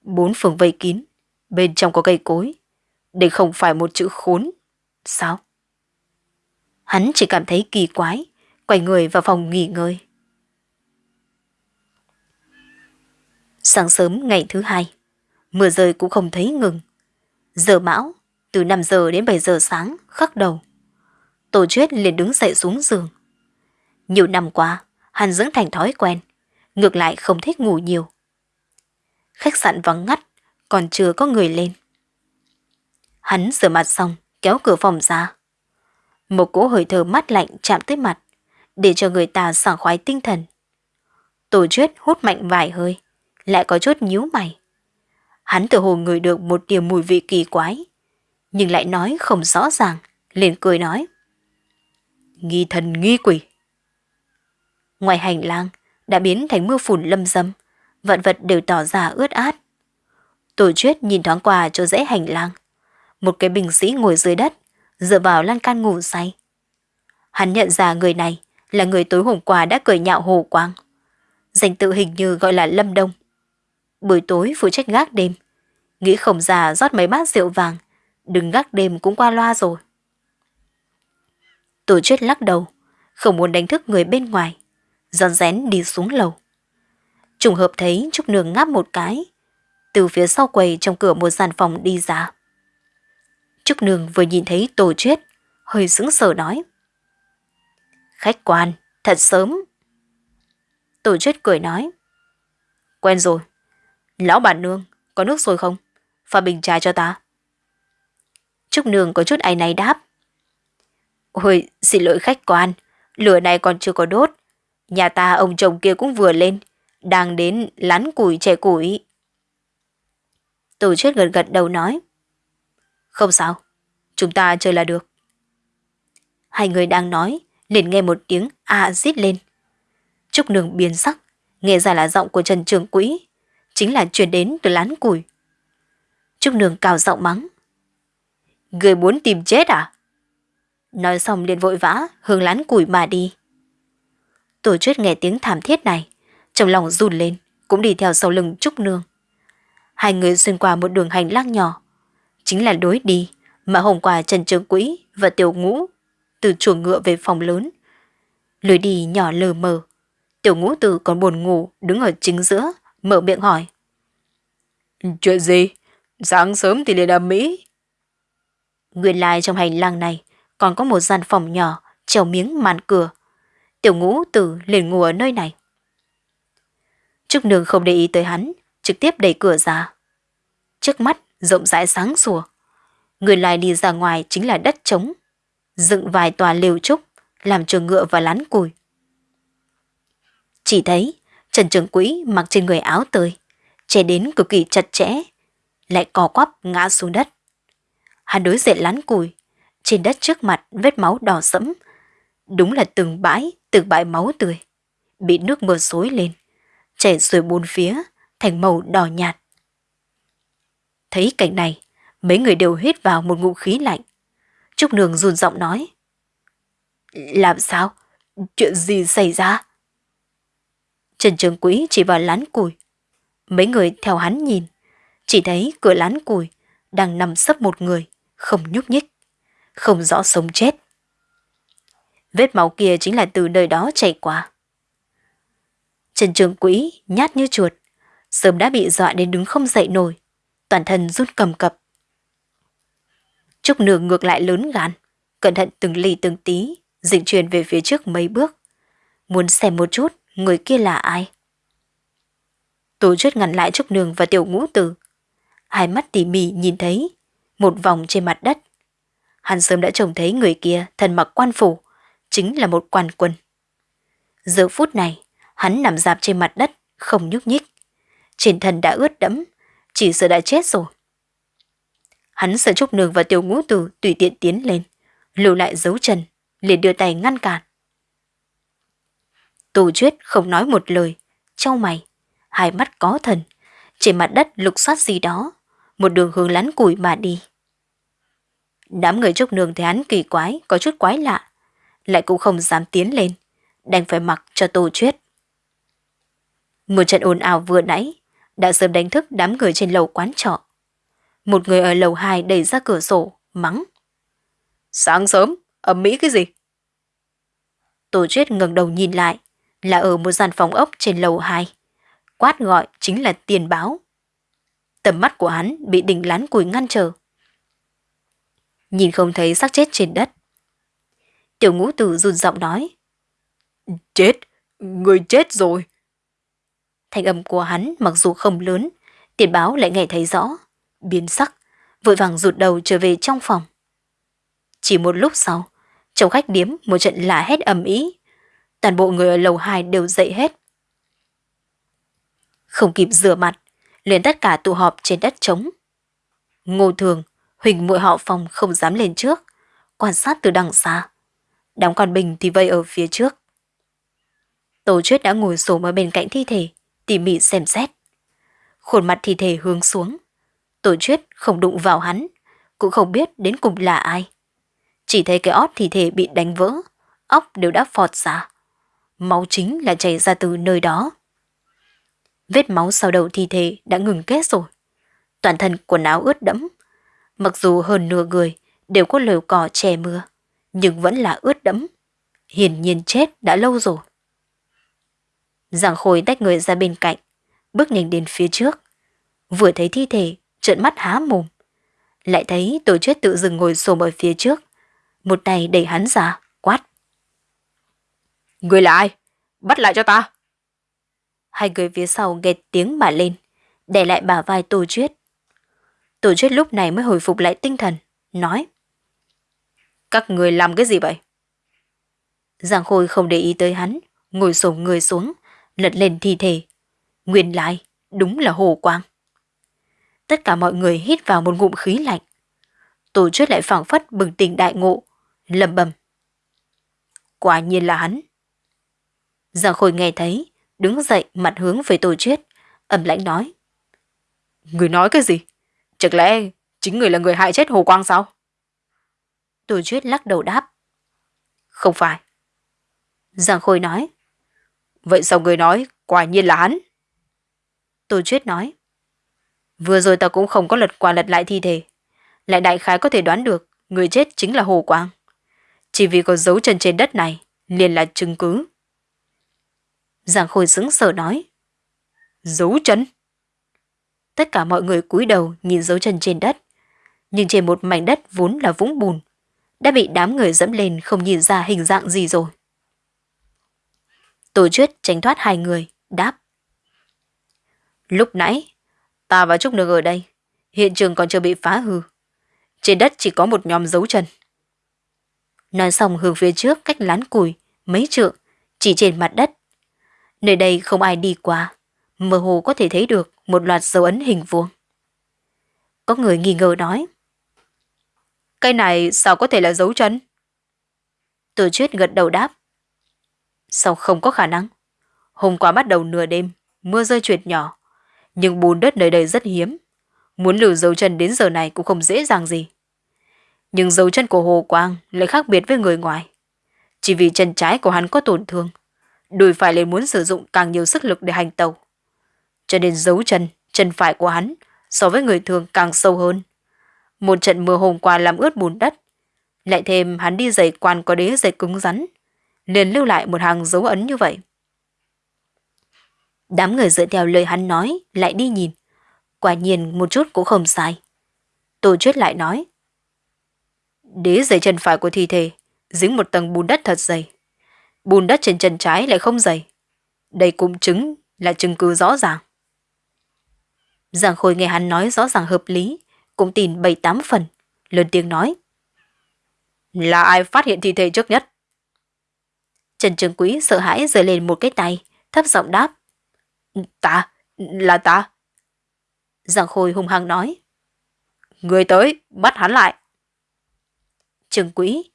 Bốn phường vây kín, bên trong có cây cối. Đây không phải một chữ khốn. Sao? Hắn chỉ cảm thấy kỳ quái, quay người vào phòng nghỉ ngơi. Sáng sớm ngày thứ hai, mưa rơi cũng không thấy ngừng. Giờ mão, từ 5 giờ đến 7 giờ sáng, khắc đầu. Tổ chuyết liền đứng dậy xuống giường. Nhiều năm qua, hắn dưỡng thành thói quen, ngược lại không thích ngủ nhiều. Khách sạn vắng ngắt, còn chưa có người lên. Hắn rửa mặt xong, kéo cửa phòng ra. Một cỗ hơi thở mát lạnh chạm tới mặt, để cho người ta sảng khoái tinh thần. Tổ chuyết hút mạnh vài hơi, lại có chút nhíu mày. Hắn tự hồ ngửi được một điểm mùi vị kỳ quái, nhưng lại nói không rõ ràng, liền cười nói. Nghi thần nghi quỷ. Ngoài hành lang, đã biến thành mưa phùn lâm dâm, vạn vật đều tỏ ra ướt át. Tổ chuyết nhìn thoáng qua chỗ dễ hành lang. Một cái bình sĩ ngồi dưới đất, dựa vào lan can ngủ say. Hắn nhận ra người này là người tối hôm qua đã cười nhạo hồ quang. Danh tự hình như gọi là Lâm Đông. Buổi tối phụ trách gác đêm. Nghĩ khổng già rót mấy bát rượu vàng, đừng gác đêm cũng qua loa rồi. Tổ chết lắc đầu, không muốn đánh thức người bên ngoài, giòn rén đi xuống lầu. Trùng hợp thấy Trúc Nương ngáp một cái, từ phía sau quầy trong cửa một gian phòng đi ra. Trúc Nương vừa nhìn thấy tổ chết hơi sững sờ nói. Khách quan, thật sớm. Tổ chết cười nói. Quen rồi. Lão bản nương, có nước sôi không? Pha bình trà cho ta. Trúc Nương có chút ai này đáp. Ôi, xin lỗi khách quan, lửa này còn chưa có đốt. Nhà ta ông chồng kia cũng vừa lên, đang đến lán củi trẻ củi. Tổ chết gật gật đầu nói. Không sao, chúng ta chơi là được. Hai người đang nói, liền nghe một tiếng a rít lên. Trúc nương biến sắc, nghe ra là giọng của Trần Trường Quỹ, chính là chuyển đến từ lán củi. Trúc nương cào giọng mắng. Người muốn tìm chết à? Nói xong liền vội vã hướng lán củi mà đi. Tổ chuyết nghe tiếng thảm thiết này, trong lòng run lên, cũng đi theo sau lưng Trúc Nương. Hai người xuyên qua một đường hành lang nhỏ, chính là đối đi mà hôm qua Trần Trường Quỹ và Tiểu Ngũ từ chuồng ngựa về phòng lớn. Lối đi nhỏ lờ mờ, Tiểu Ngũ Tử còn buồn ngủ đứng ở chính giữa, mở miệng hỏi. Chuyện gì? Sáng sớm thì liền ầm mỹ. Nguyên lai trong hành lang này còn có một gian phòng nhỏ treo miếng màn cửa. Tiểu ngũ tử liền ngủ ở nơi này. Trúc Nương không để ý tới hắn, trực tiếp đẩy cửa ra. Trước mắt rộng rãi sáng sủa. Người lại đi ra ngoài chính là đất trống. Dựng vài tòa liều trúc, làm trường ngựa và lán cùi. Chỉ thấy Trần Trường Quỹ mặc trên người áo tươi, che đến cực kỳ chặt chẽ, lại co quắp ngã xuống đất. Hắn đối diện lán cùi, trên đất trước mặt vết máu đỏ sẫm, đúng là từng bãi, từng bãi máu tươi, bị nước mưa xối lên, chảy xuôi bốn phía, thành màu đỏ nhạt. Thấy cảnh này, mấy người đều hít vào một ngụm khí lạnh. Trúc Nương run giọng nói. Làm sao? Chuyện gì xảy ra? Trần Trường Quý chỉ vào lán củi. Mấy người theo hắn nhìn, chỉ thấy cửa lán củi đang nằm sấp một người, không nhúc nhích, không rõ sống chết. Vết máu kia chính là từ nơi đó chảy qua. Trần Trường Quý nhát như chuột, sớm đã bị dọa đến đứng không dậy nổi, toàn thân run cầm cập. Trúc Nương ngược lại lớn gan, cẩn thận từng ly từng tí, dịch chuyển về phía trước mấy bước. Muốn xem một chút người kia là ai. Tổ chuyết ngăn lại Trúc Nương và Tiểu Ngũ Tử. Hai mắt tỉ mỉ nhìn thấy, một vòng trên mặt đất. Hắn sớm đã trông thấy người kia thân mặc quan phủ, chính là một quan quân. Giờ phút này, hắn nằm dạp trên mặt đất, không nhúc nhích. Trên thân đã ướt đẫm, chỉ sợ đã chết rồi. Hắn sợ Trúc Nương và Tiểu Ngũ Tử tùy tiện tiến lên, lưu lại dấu chân, liền đưa tay ngăn cản. Tô Chuyết không nói một lời, trao mày, hai mắt có thần, trên mặt đất lục soát gì đó, một đường hướng lắn củi mà đi. Đám người Trúc Nương thấy hắn kỳ quái, có chút quái lạ, lại cũng không dám tiến lên, đành phải mặc cho Tô Chuyết. Một trận ồn ào vừa nãy đã sớm đánh thức đám người trên lầu quán trọ. Một người ở lầu 2 đẩy ra cửa sổ, mắng. Sáng sớm, ẩm mỹ cái gì? Tổ chuyết ngẩng đầu nhìn lại, là ở một gian phòng ốc trên lầu 2. Quát gọi chính là tiền báo. Tầm mắt của hắn bị đỉnh lán củi ngăn trở. Nhìn không thấy xác chết trên đất. Tiểu ngũ tử run giọng nói. Chết, người chết rồi. Thanh âm của hắn mặc dù không lớn, tiền báo lại nghe thấy rõ, biến sắc, vội vàng rụt đầu trở về trong phòng. Chỉ một lúc sau, chồng khách điếm một trận lạ hét ầm ý, toàn bộ người ở lầu 2 đều dậy hết. Không kịp rửa mặt, liền tất cả tụ họp trên đất trống. Ngô Thường, Huỳnh muội họ phòng không dám lên trước, quan sát từ đằng xa. Đám con bình thì vây ở phía trước. Tổ chuyết đã ngồi xổm ở bên cạnh thi thể, tỉ mỉ xem xét. Khuôn mặt thi thể hướng xuống. Tổ chuyết không đụng vào hắn, cũng không biết đến cùng là ai. Chỉ thấy cái ót thi thể bị đánh vỡ, óc đều đã phọt ra. Máu chính là chảy ra từ nơi đó. Vết máu sau đầu thi thể đã ngừng kết rồi. Toàn thân quần áo ướt đẫm. Mặc dù hơn nửa người đều có lều cỏ che mưa, nhưng vẫn là ướt đẫm. Hiển nhiên chết đã lâu rồi. Giảng Khôi tách người ra bên cạnh, bước nhanh đến phía trước. Vừa thấy thi thể, trợn mắt há mồm. Lại thấy tổ chết tự dừng ngồi xổm ở phía trước. Một tay đẩy hắn ra. Người là ai? Bắt lại cho ta. Hai người phía sau nghe tiếng mà lên, để lại bà vai Tô Chuyết. Tô Chuyết lúc này mới hồi phục lại tinh thần, nói. Các người làm cái gì vậy? Giang Khôi không để ý tới hắn, ngồi xổm người xuống, lật lên thi thể. Nguyên lại, đúng là hồ quang. Tất cả mọi người hít vào một ngụm khí lạnh. Tổ chức lại phảng phất bừng tỉnh đại ngộ, lầm bầm. Quả nhiên là hắn. Giang Khôi nghe thấy, đứng dậy mặt hướng về Tô Triết, ẩm lãnh nói. Người nói cái gì? Chẳng lẽ chính người là người hại chết Hồ Quang sao? Tô Triết lắc đầu đáp. Không phải. Giang Khôi nói. Vậy sao người nói quả nhiên là hắn? Tô Triết nói. Vừa rồi ta cũng không có lật qua lật lại thi thể. Lại đại khái có thể đoán được người chết chính là Hồ Quang. Chỉ vì có dấu chân trên đất này liền là chứng cứ. Giang Khôi sững sờ nói. Dấu chân? Tất cả mọi người cúi đầu nhìn dấu chân trên đất. Nhưng trên một mảnh đất vốn là vũng bùn, đã bị đám người dẫm lên không nhìn ra hình dạng gì rồi. Tổ chuyết tránh thoát hai người, đáp. Lúc nãy, ta và Trúc Nương ở đây, hiện trường còn chưa bị phá hư. Trên đất chỉ có một nhóm dấu chân. Nói xong hướng phía trước cách lán củi, mấy trượng, chỉ trên mặt đất. Nơi đây không ai đi qua, mơ hồ có thể thấy được một loạt dấu ấn hình vuông. Có người nghi ngờ nói. Cái này sao có thể là dấu chân? Từ chuyết gật đầu đáp. Sao không có khả năng? Hôm qua bắt đầu nửa đêm, mưa rơi truyệt nhỏ, nhưng bùn đất nơi đây rất hiếm. Muốn lưu dấu chân đến giờ này cũng không dễ dàng gì. Nhưng dấu chân của Hồ Quang lại khác biệt với người ngoài. Chỉ vì chân trái của hắn có tổn thương, đùi phải lại muốn sử dụng càng nhiều sức lực để hành tàu. Cho nên dấu chân, chân phải của hắn so với người thường càng sâu hơn. Một trận mưa hôm qua làm ướt bùn đất. Lại thêm hắn đi giày quan có đế giày cứng rắn, liền lưu lại một hàng dấu ấn như vậy. Đám người dựa theo lời hắn nói lại đi nhìn. Quả nhiên một chút cũng không sai. Tô Chuyết lại nói. Đế giày chân phải của thi thể dính một tầng bùn đất thật dày. Bùn đất trên chân trái lại không dày. Đây cũng chứng là chứng cứ rõ ràng. Giang Khôi nghe hắn nói rõ ràng hợp lý, cũng tin bảy tám phần, lớn tiếng nói. Là ai phát hiện thi thể trước nhất? Trần Trường Quý sợ hãi giơ lên một cái tay, thấp giọng đáp. Ta, là ta. Giang Khôi hung hăng nói. Người tới, bắt hắn lại. Trường Quý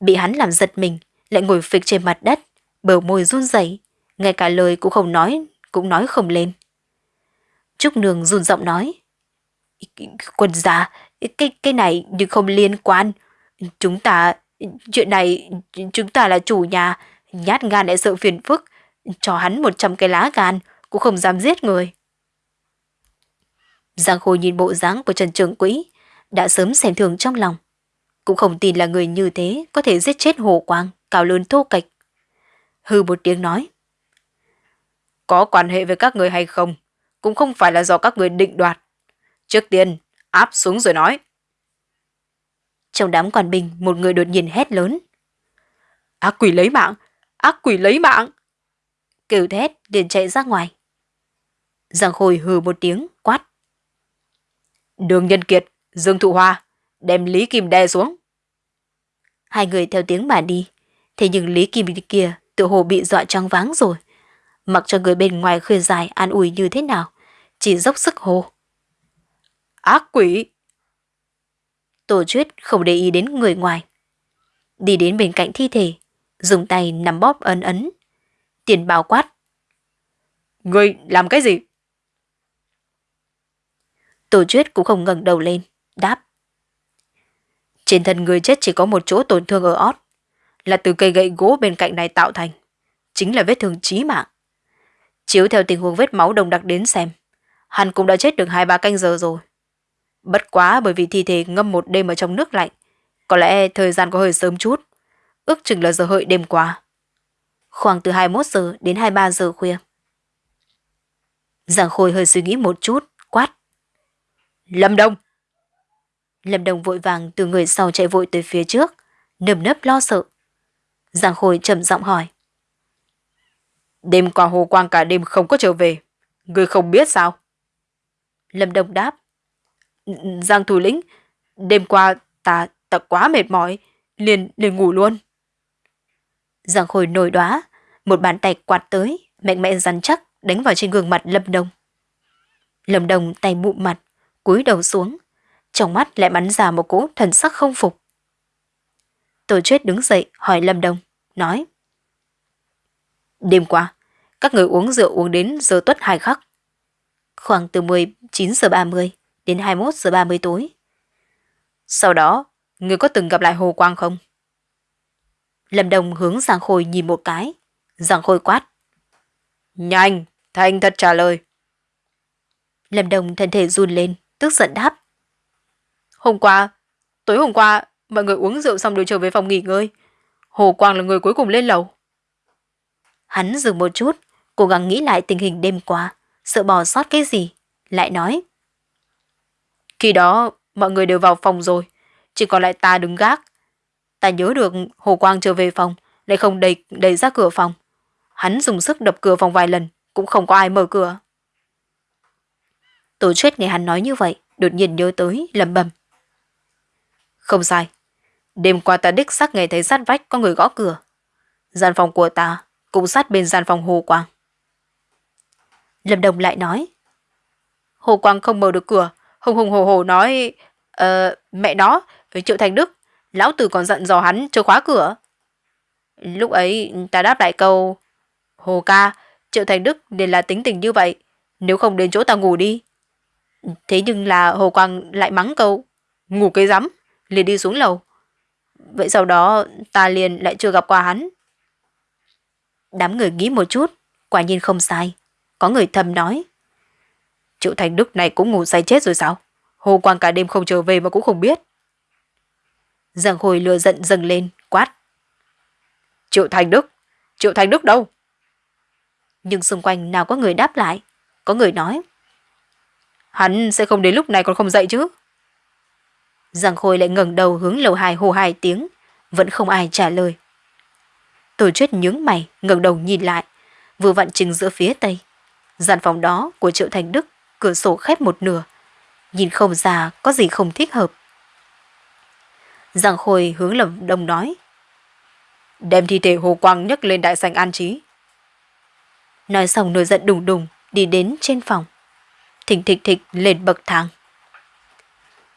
bị hắn làm giật mình, lại ngồi phịch trên mặt đất, bờ môi run rẩy, ngay cả lời cũng không nói, cũng nói không lên. Trúc Nương run giọng nói. Quân gia, cái, cái này nhưng không liên quan. Chúng ta, chuyện này, chúng ta là chủ nhà, nhát gan lại sợ phiền phức. Cho hắn một trăm cái lá gan, cũng không dám giết người. Giang Khôi nhìn bộ dáng của Trần Trường quỹ đã sớm xem thường trong lòng. Cũng không tin là người như thế có thể giết chết Hồ Quang, cao lớn thô kệch. Hư một tiếng nói. Có quan hệ với các người hay không? cũng không phải là do các người định đoạt. Trước tiên, áp xuống rồi nói. Trong đám quan binh, một người đột nhiên hét lớn. Ác quỷ lấy mạng! Ác quỷ lấy mạng! Kêu thét, liền chạy ra ngoài. Giang Khôi hừ một tiếng, quát. Đường Nhân Kiệt, Dương Thụ Hoa, đem Lý Kim đè xuống. Hai người theo tiếng mà đi, thế nhưng Lý Kim kia tự hồ bị dọa choáng váng rồi. Mặc cho người bên ngoài khuyên dài an ủi như thế nào, chỉ dốc sức hô. Ác quỷ! Tổ chuyết không để ý đến người ngoài. Đi đến bên cạnh thi thể, dùng tay nắm bóp ấn ấn. Tiền bào quát. Người làm cái gì? Tổ chuyết cũng không ngẩng đầu lên, đáp. Trên thân người chết chỉ có một chỗ tổn thương ở ót, là từ cây gậy gỗ bên cạnh này tạo thành. Chính là vết thương chí mạng. Chiếu theo tình huống vết máu đồng đặc đến xem, hắn cũng đã chết được hai ba canh giờ rồi. Bất quá bởi vì thi thể ngâm một đêm ở trong nước lạnh, có lẽ thời gian có hơi sớm chút, ước chừng là giờ hợi đêm qua. Khoảng từ 21 giờ đến 23 giờ khuya. giảng Khôi hơi suy nghĩ một chút, quát. Lâm Đông! Lâm Đông vội vàng từ người sau chạy vội tới phía trước, nơm nấp lo sợ. Giang Khôi trầm giọng hỏi. Đêm qua Hồ Quang cả đêm không có trở về. Người không biết sao? Lâm Đồng đáp. Giang thủ lĩnh, đêm qua ta ta quá mệt mỏi, liền liền ngủ luôn. Giang Khôi nổi đoá, một bàn tay quạt tới, mạnh mẽ rắn chắc đánh vào trên gương mặt Lâm Đồng. Lâm Đồng tay bụm mặt, cúi đầu xuống, trong mắt lại bắn ra một cỗ thần sắc không phục. Tổ chết đứng dậy hỏi Lâm Đồng nói. Đêm qua, các người uống rượu uống đến giờ tuất hai khắc. Khoảng từ 19 giờ 30 đến 21 giờ 30 tối. Sau đó, người có từng gặp lại Hồ Quang không? Lâm Đồng hướng Giang Khôi nhìn một cái. Giang Khôi quát. Nhanh, thành thật trả lời. Lâm Đồng thân thể run lên, tức giận đáp. Hôm qua, tối hôm qua, mọi người uống rượu xong đều trở về phòng nghỉ ngơi. Hồ Quang là người cuối cùng lên lầu. Hắn dừng một chút, cố gắng nghĩ lại tình hình đêm qua, sợ bỏ sót cái gì, lại nói. Khi đó, mọi người đều vào phòng rồi, chỉ còn lại ta đứng gác. Ta nhớ được Hồ Quang trở về phòng, lại không đẩy, đẩy ra cửa phòng. Hắn dùng sức đập cửa phòng vài lần, cũng không có ai mở cửa. Tổ chết nghe hắn nói như vậy, đột nhiên nhớ tới, lầm bầm. Không sai. Đêm qua ta đích xác nghe thấy sát vách có người gõ cửa. Gian phòng của ta cũng sát bên gian phòng Hồ Quang. Lâm Đồng lại nói. Hồ Quang không mở được cửa, hùng hùng hồ hồ nói, ờ, mẹ nó, Triệu Thành Đức, lão tử còn giận dò hắn chưa khóa cửa. Lúc ấy ta đáp lại câu, Hồ ca, Triệu Thành Đức nên là tính tình như vậy, nếu không đến chỗ ta ngủ đi. Thế nhưng là Hồ Quang lại mắng câu, ngủ cái rắm, liền đi xuống lầu. Vậy sau đó ta liền lại chưa gặp qua hắn. Đám người nghĩ một chút, quả nhiên không sai. Có người thầm nói. Triệu Thành Đức này cũng ngủ say chết rồi sao? Hồ Quang cả đêm không trở về mà cũng không biết. Giang Hồi lừa giận dâng lên, quát. Triệu Thành Đức, Triệu Thành Đức đâu? Nhưng xung quanh nào có người đáp lại, có người nói. Hắn sẽ không đến lúc này còn không dậy chứ. Giang Khôi lại ngẩng đầu hướng lầu hai hô hai tiếng, vẫn không ai trả lời. Tổ chết nhướng mày, ngẩng đầu nhìn lại, vừa vặn chừng giữa phía tây. Gian phòng đó của Triệu Thành Đức, cửa sổ khép một nửa, nhìn không ra có gì không thích hợp. Giang Khôi hướng lầm đông nói. Đem thi thể Hồ Quang nhấc lên đại sảnh an trí. Nói xong nổi giận đùng đùng, đi đến trên phòng. Thỉnh thịch thịch lên bậc thang.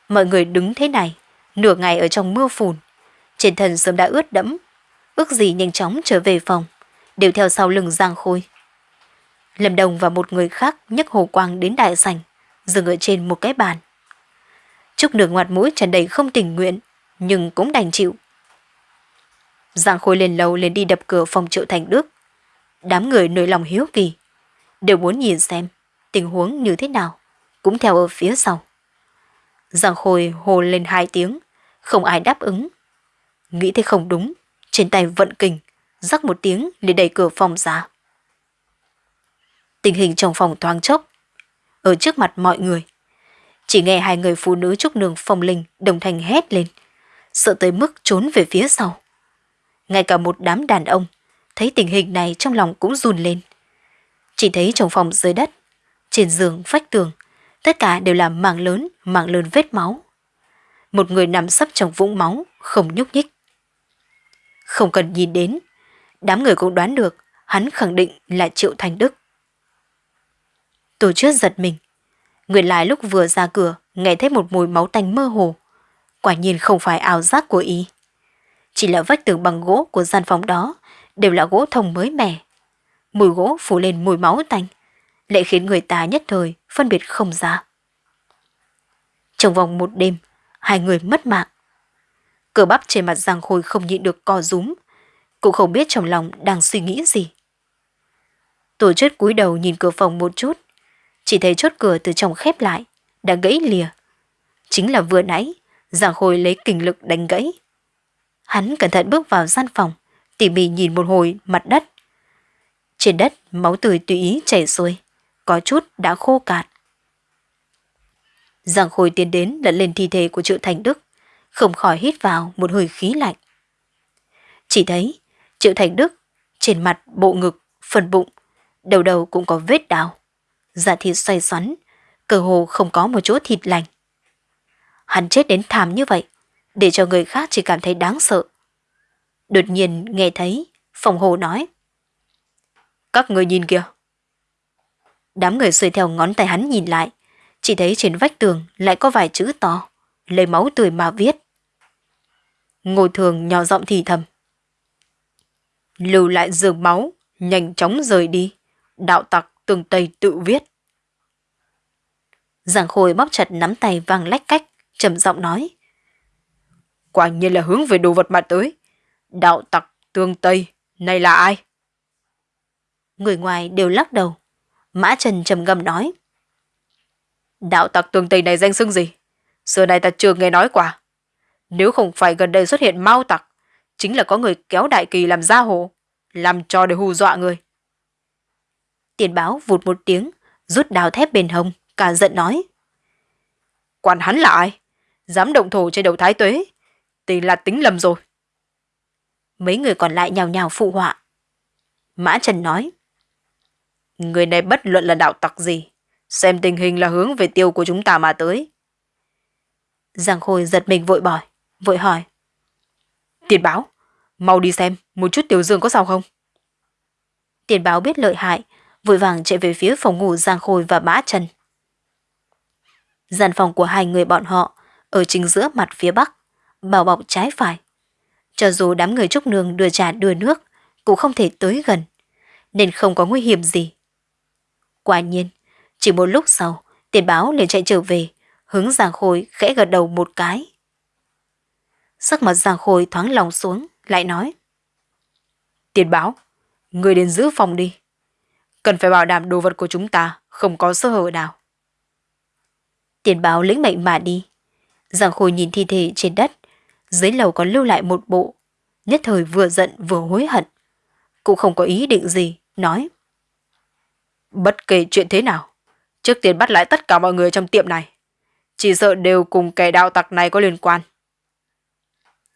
Mọi người đứng thế này, nửa ngày ở trong mưa phùn. Trên thân sớm đã ướt đẫm, ước gì nhanh chóng trở về phòng, đều theo sau lưng Giang Khôi. Lâm Đồng và một người khác nhấc Hồ Quang đến đại sảnh, dừng ở trên một cái bàn. Trúc nửa ngoặt mũi tràn đầy không tình nguyện, nhưng cũng đành chịu. Giang Khôi lên lầu lên đi đập cửa phòng triệu thành Đức. Đám người nổi lòng hiếu kỳ, đều muốn nhìn xem tình huống như thế nào, cũng theo ở phía sau. Giang Khôi hồ lên hai tiếng, không ai đáp ứng. Nghĩ thế không đúng, trên tay vận kình, rắc một tiếng để đẩy cửa phòng ra. Tình hình trong phòng thoáng chốc, ở trước mặt mọi người. Chỉ nghe hai người phụ nữ trúc nương phong linh đồng thanh hét lên, sợ tới mức trốn về phía sau. Ngay cả một đám đàn ông, thấy tình hình này trong lòng cũng run lên. Chỉ thấy trong phòng dưới đất, trên giường, vách tường, tất cả đều là mảng lớn, mảng lớn vết máu. Một người nằm sấp trong vũng máu, không nhúc nhích. Không cần nhìn đến, đám người cũng đoán được hắn khẳng định là Triệu Thành Đức. Tổ chức giật mình. người lại lúc vừa ra cửa, nghe thấy một mùi máu tanh mơ hồ. Quả nhiên không phải ảo giác của y. Chỉ là vách tường bằng gỗ của gian phòng đó đều là gỗ thông mới mẻ. Mùi gỗ phủ lên mùi máu tanh, lại khiến người ta nhất thời phân biệt không ra. Trong vòng một đêm, hai người mất mạng. Cờ bắp trên mặt Giang Khôi không nhịn được co rúm, cũng không biết trong lòng đang suy nghĩ gì. Tổ chức cúi đầu nhìn cửa phòng một chút, chỉ thấy chốt cửa từ trong khép lại, đã gãy lìa. Chính là vừa nãy, Giang Khôi lấy kình lực đánh gãy. Hắn cẩn thận bước vào gian phòng, tỉ mỉ nhìn một hồi mặt đất. Trên đất, máu tươi tùy ý chảy xuôi, có chút đã khô cạn. Giang Khôi tiến đến lật lên thi thể của Triệu Thành Đức, không khỏi hít vào một hơi khí lạnh. Chỉ thấy Triệu Thành Đức trên mặt, bộ ngực, phần bụng, đầu đầu cũng có vết đào. Da thịt xoay xoắn, cơ hồ không có một chỗ thịt lành. Hắn chết đến thảm như vậy, để cho người khác chỉ cảm thấy đáng sợ. Đột nhiên nghe thấy Phòng hồ nói. Các người nhìn kìa. Đám người xuôi theo ngón tay hắn nhìn lại, chỉ thấy trên vách tường lại có vài chữ to, lấy máu tươi mà viết. Ngô thường nhỏ giọng thì thầm. Lưu lại giường máu, nhanh chóng rời đi. Đạo tặc tường Tây tự viết. giảng Khôi bóp chặt nắm tay vàng lách cách, trầm giọng nói. Quả nhiên là hướng về đồ vật mà tới. Đạo tặc tương Tây, này là ai? Người ngoài đều lắc đầu. Mã Trần trầm ngâm nói. Đạo tặc tường Tây này danh xưng gì? Xưa này ta chưa nghe nói qua. Nếu không phải gần đây xuất hiện mau tặc, chính là có người kéo đại kỳ làm gia hồ, làm cho để hù dọa người. Tiền báo vụt một tiếng, rút đào thép bên hông, cả giận nói. Quản hắn là ai? Dám động thổ trên đầu thái tuế, thì là tính lầm rồi. Mấy người còn lại nhào nhào phụ họa. Mã Trần nói. Người này bất luận là đạo tặc gì, xem tình hình là hướng về tiêu của chúng ta mà tới. Giang Khôi giật mình vội bỏi, vội hỏi. Tiền báo, mau đi xem một chút tiểu dương có sao không? Tiền báo biết lợi hại, vội vàng chạy về phía phòng ngủ Giang Khôi và Mã Trần. Gian phòng của hai người bọn họ ở chính giữa mặt phía bắc, bao bọc trái phải. Cho dù đám người trúc nương đưa trà đưa nước, cũng không thể tới gần, nên không có nguy hiểm gì. Quả nhiên, chỉ một lúc sau, tiền báo liền chạy trở về, hướng Giang Khôi khẽ gật đầu một cái. Sắc mặt Giang Khôi thoáng lòng xuống, lại nói. Tiền báo, người đến giữ phòng đi. Cần phải bảo đảm đồ vật của chúng ta không có sơ hở nào. Tiền báo lĩnh mệnh mà đi. Giang Khôi nhìn thi thể trên đất, dưới lầu còn lưu lại một bộ, nhất thời vừa giận vừa hối hận. Cũng không có ý định gì, nói. Bất kể chuyện thế nào, trước tiên bắt lại tất cả mọi người trong tiệm này. Chỉ sợ đều cùng kẻ đạo tặc này có liên quan.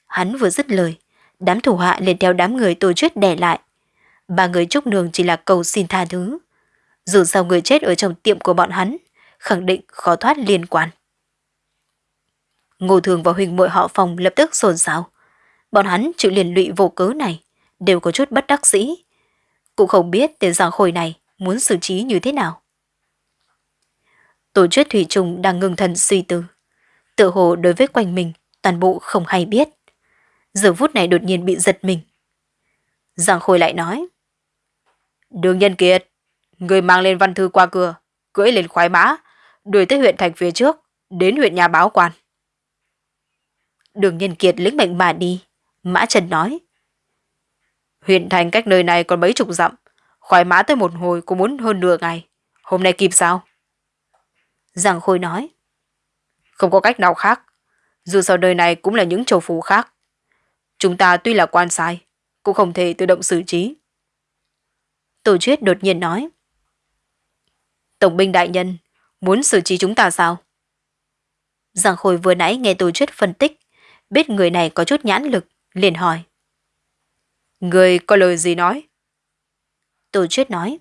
Hắn vừa dứt lời, đám thủ hạ liền theo đám người tổ chết đè lại. Ba người chúc nương chỉ là cầu xin tha thứ. Dù sao người chết ở trong tiệm của bọn hắn, khẳng định khó thoát liên quan. Ngô Thường và Huỳnh muội họ phòng lập tức xôn xao. Bọn hắn chịu liền lụy vô cớ này, đều có chút bất đắc dĩ. Cũng không biết tên giang khôi này muốn xử trí như thế nào. Tổ chức Thủy Trùng đang ngưng thần suy tư. Tự hồ đối với quanh mình, toàn bộ không hay biết. Giờ phút này đột nhiên bị giật mình. Giang Khôi lại nói. Đường Nhân Kiệt, người mang lên văn thư qua cửa, cưỡi lên khoái mã, đuổi tới huyện thành phía trước, đến huyện nhà báo quan. Đường Nhân Kiệt lĩnh mệnh mà đi. Mã Trần nói. Huyện thành cách nơi này còn mấy chục dặm, khoái mã tới một hồi cũng muốn hơn nửa ngày. Hôm nay kịp sao? Giang Khôi nói. Không có cách nào khác. Dù sao đời này cũng là những châu phú khác. Chúng ta tuy là quan sai, cũng không thể tự động xử trí. Tổ chuyết đột nhiên nói. Tổng binh đại nhân, muốn xử trí chúng ta sao? Giang Khôi vừa nãy nghe tổ chuyết phân tích, biết người này có chút nhãn lực, liền hỏi. Người có lời gì nói? Tô chuyết nói.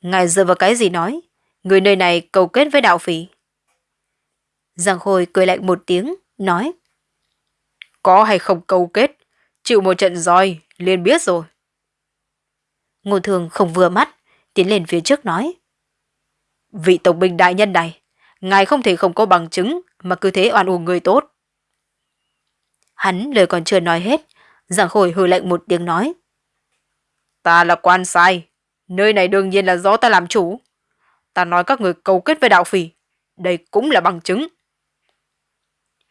Ngài dựa vào cái gì nói? Người nơi này cầu kết với đạo phỉ. Giang Khôi cười lạnh một tiếng, nói. Có hay không câu kết, chịu một trận roi, liền biết rồi. Ngô Thường không vừa mắt, tiến lên phía trước nói. Vị tổng binh đại nhân này, ngài không thể không có bằng chứng mà cứ thế oan uổng người tốt. Hắn lời còn chưa nói hết, Giang Khôi hừ lạnh một tiếng nói. Ta là quan sai, nơi này đương nhiên là do ta làm chủ. Ta nói các người câu kết với đạo phỉ, đây cũng là bằng chứng.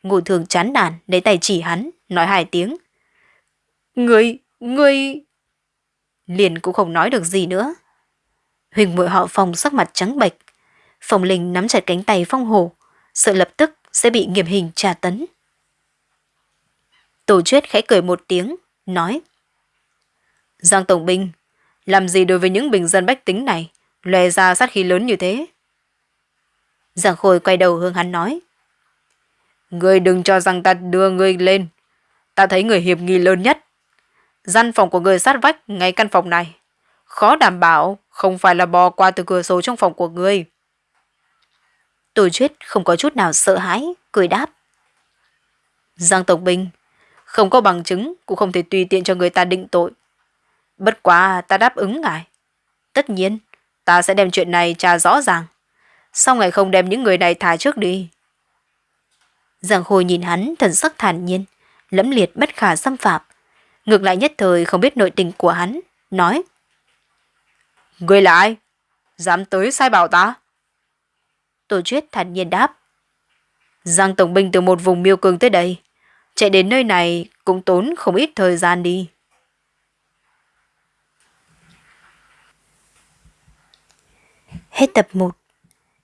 Ngô thường chán nản, lấy tay chỉ hắn, nói hai tiếng. người người Liền cũng không nói được gì nữa. Huỳnh muội họ phòng sắc mặt trắng bệch. phòng Linh nắm chặt cánh tay Phong Hồ, sợ lập tức sẽ bị nghiêm hình tra tấn. Tổ chuyết khẽ cười một tiếng, nói. Giang Tổng Binh, làm gì đối với những bình dân bách tính này, lòe ra sát khí lớn như thế? Giang Khôi quay đầu hướng hắn nói. Ngươi đừng cho rằng ta đưa ngươi lên. Ta thấy người hiệp nghi lớn nhất. Gian phòng của người sát vách ngay căn phòng này. Khó đảm bảo không phải là bò qua từ cửa sổ trong phòng của ngươi. Tổ chuyết không có chút nào sợ hãi, cười đáp. Giang Tổng Binh, không có bằng chứng cũng không thể tùy tiện cho người ta định tội. Bất quá ta đáp ứng ngài. Tất nhiên, ta sẽ đem chuyện này tra rõ ràng. Sao ngài không đem những người này thả trước đi? Giang Khôi nhìn hắn thần sắc thản nhiên, lẫm liệt bất khả xâm phạm. Ngược lại nhất thời không biết nội tình của hắn, nói. Người là ai? Dám tới sai bảo ta? Tổ chuyết thản nhiên đáp. Giang Tổng binh từ một vùng miêu cường tới đây. Chạy đến nơi này cũng tốn không ít thời gian đi. Hết tập 1.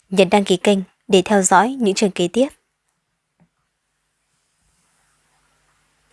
Nhấn đăng ký kênh để theo dõi những trường kế tiếp.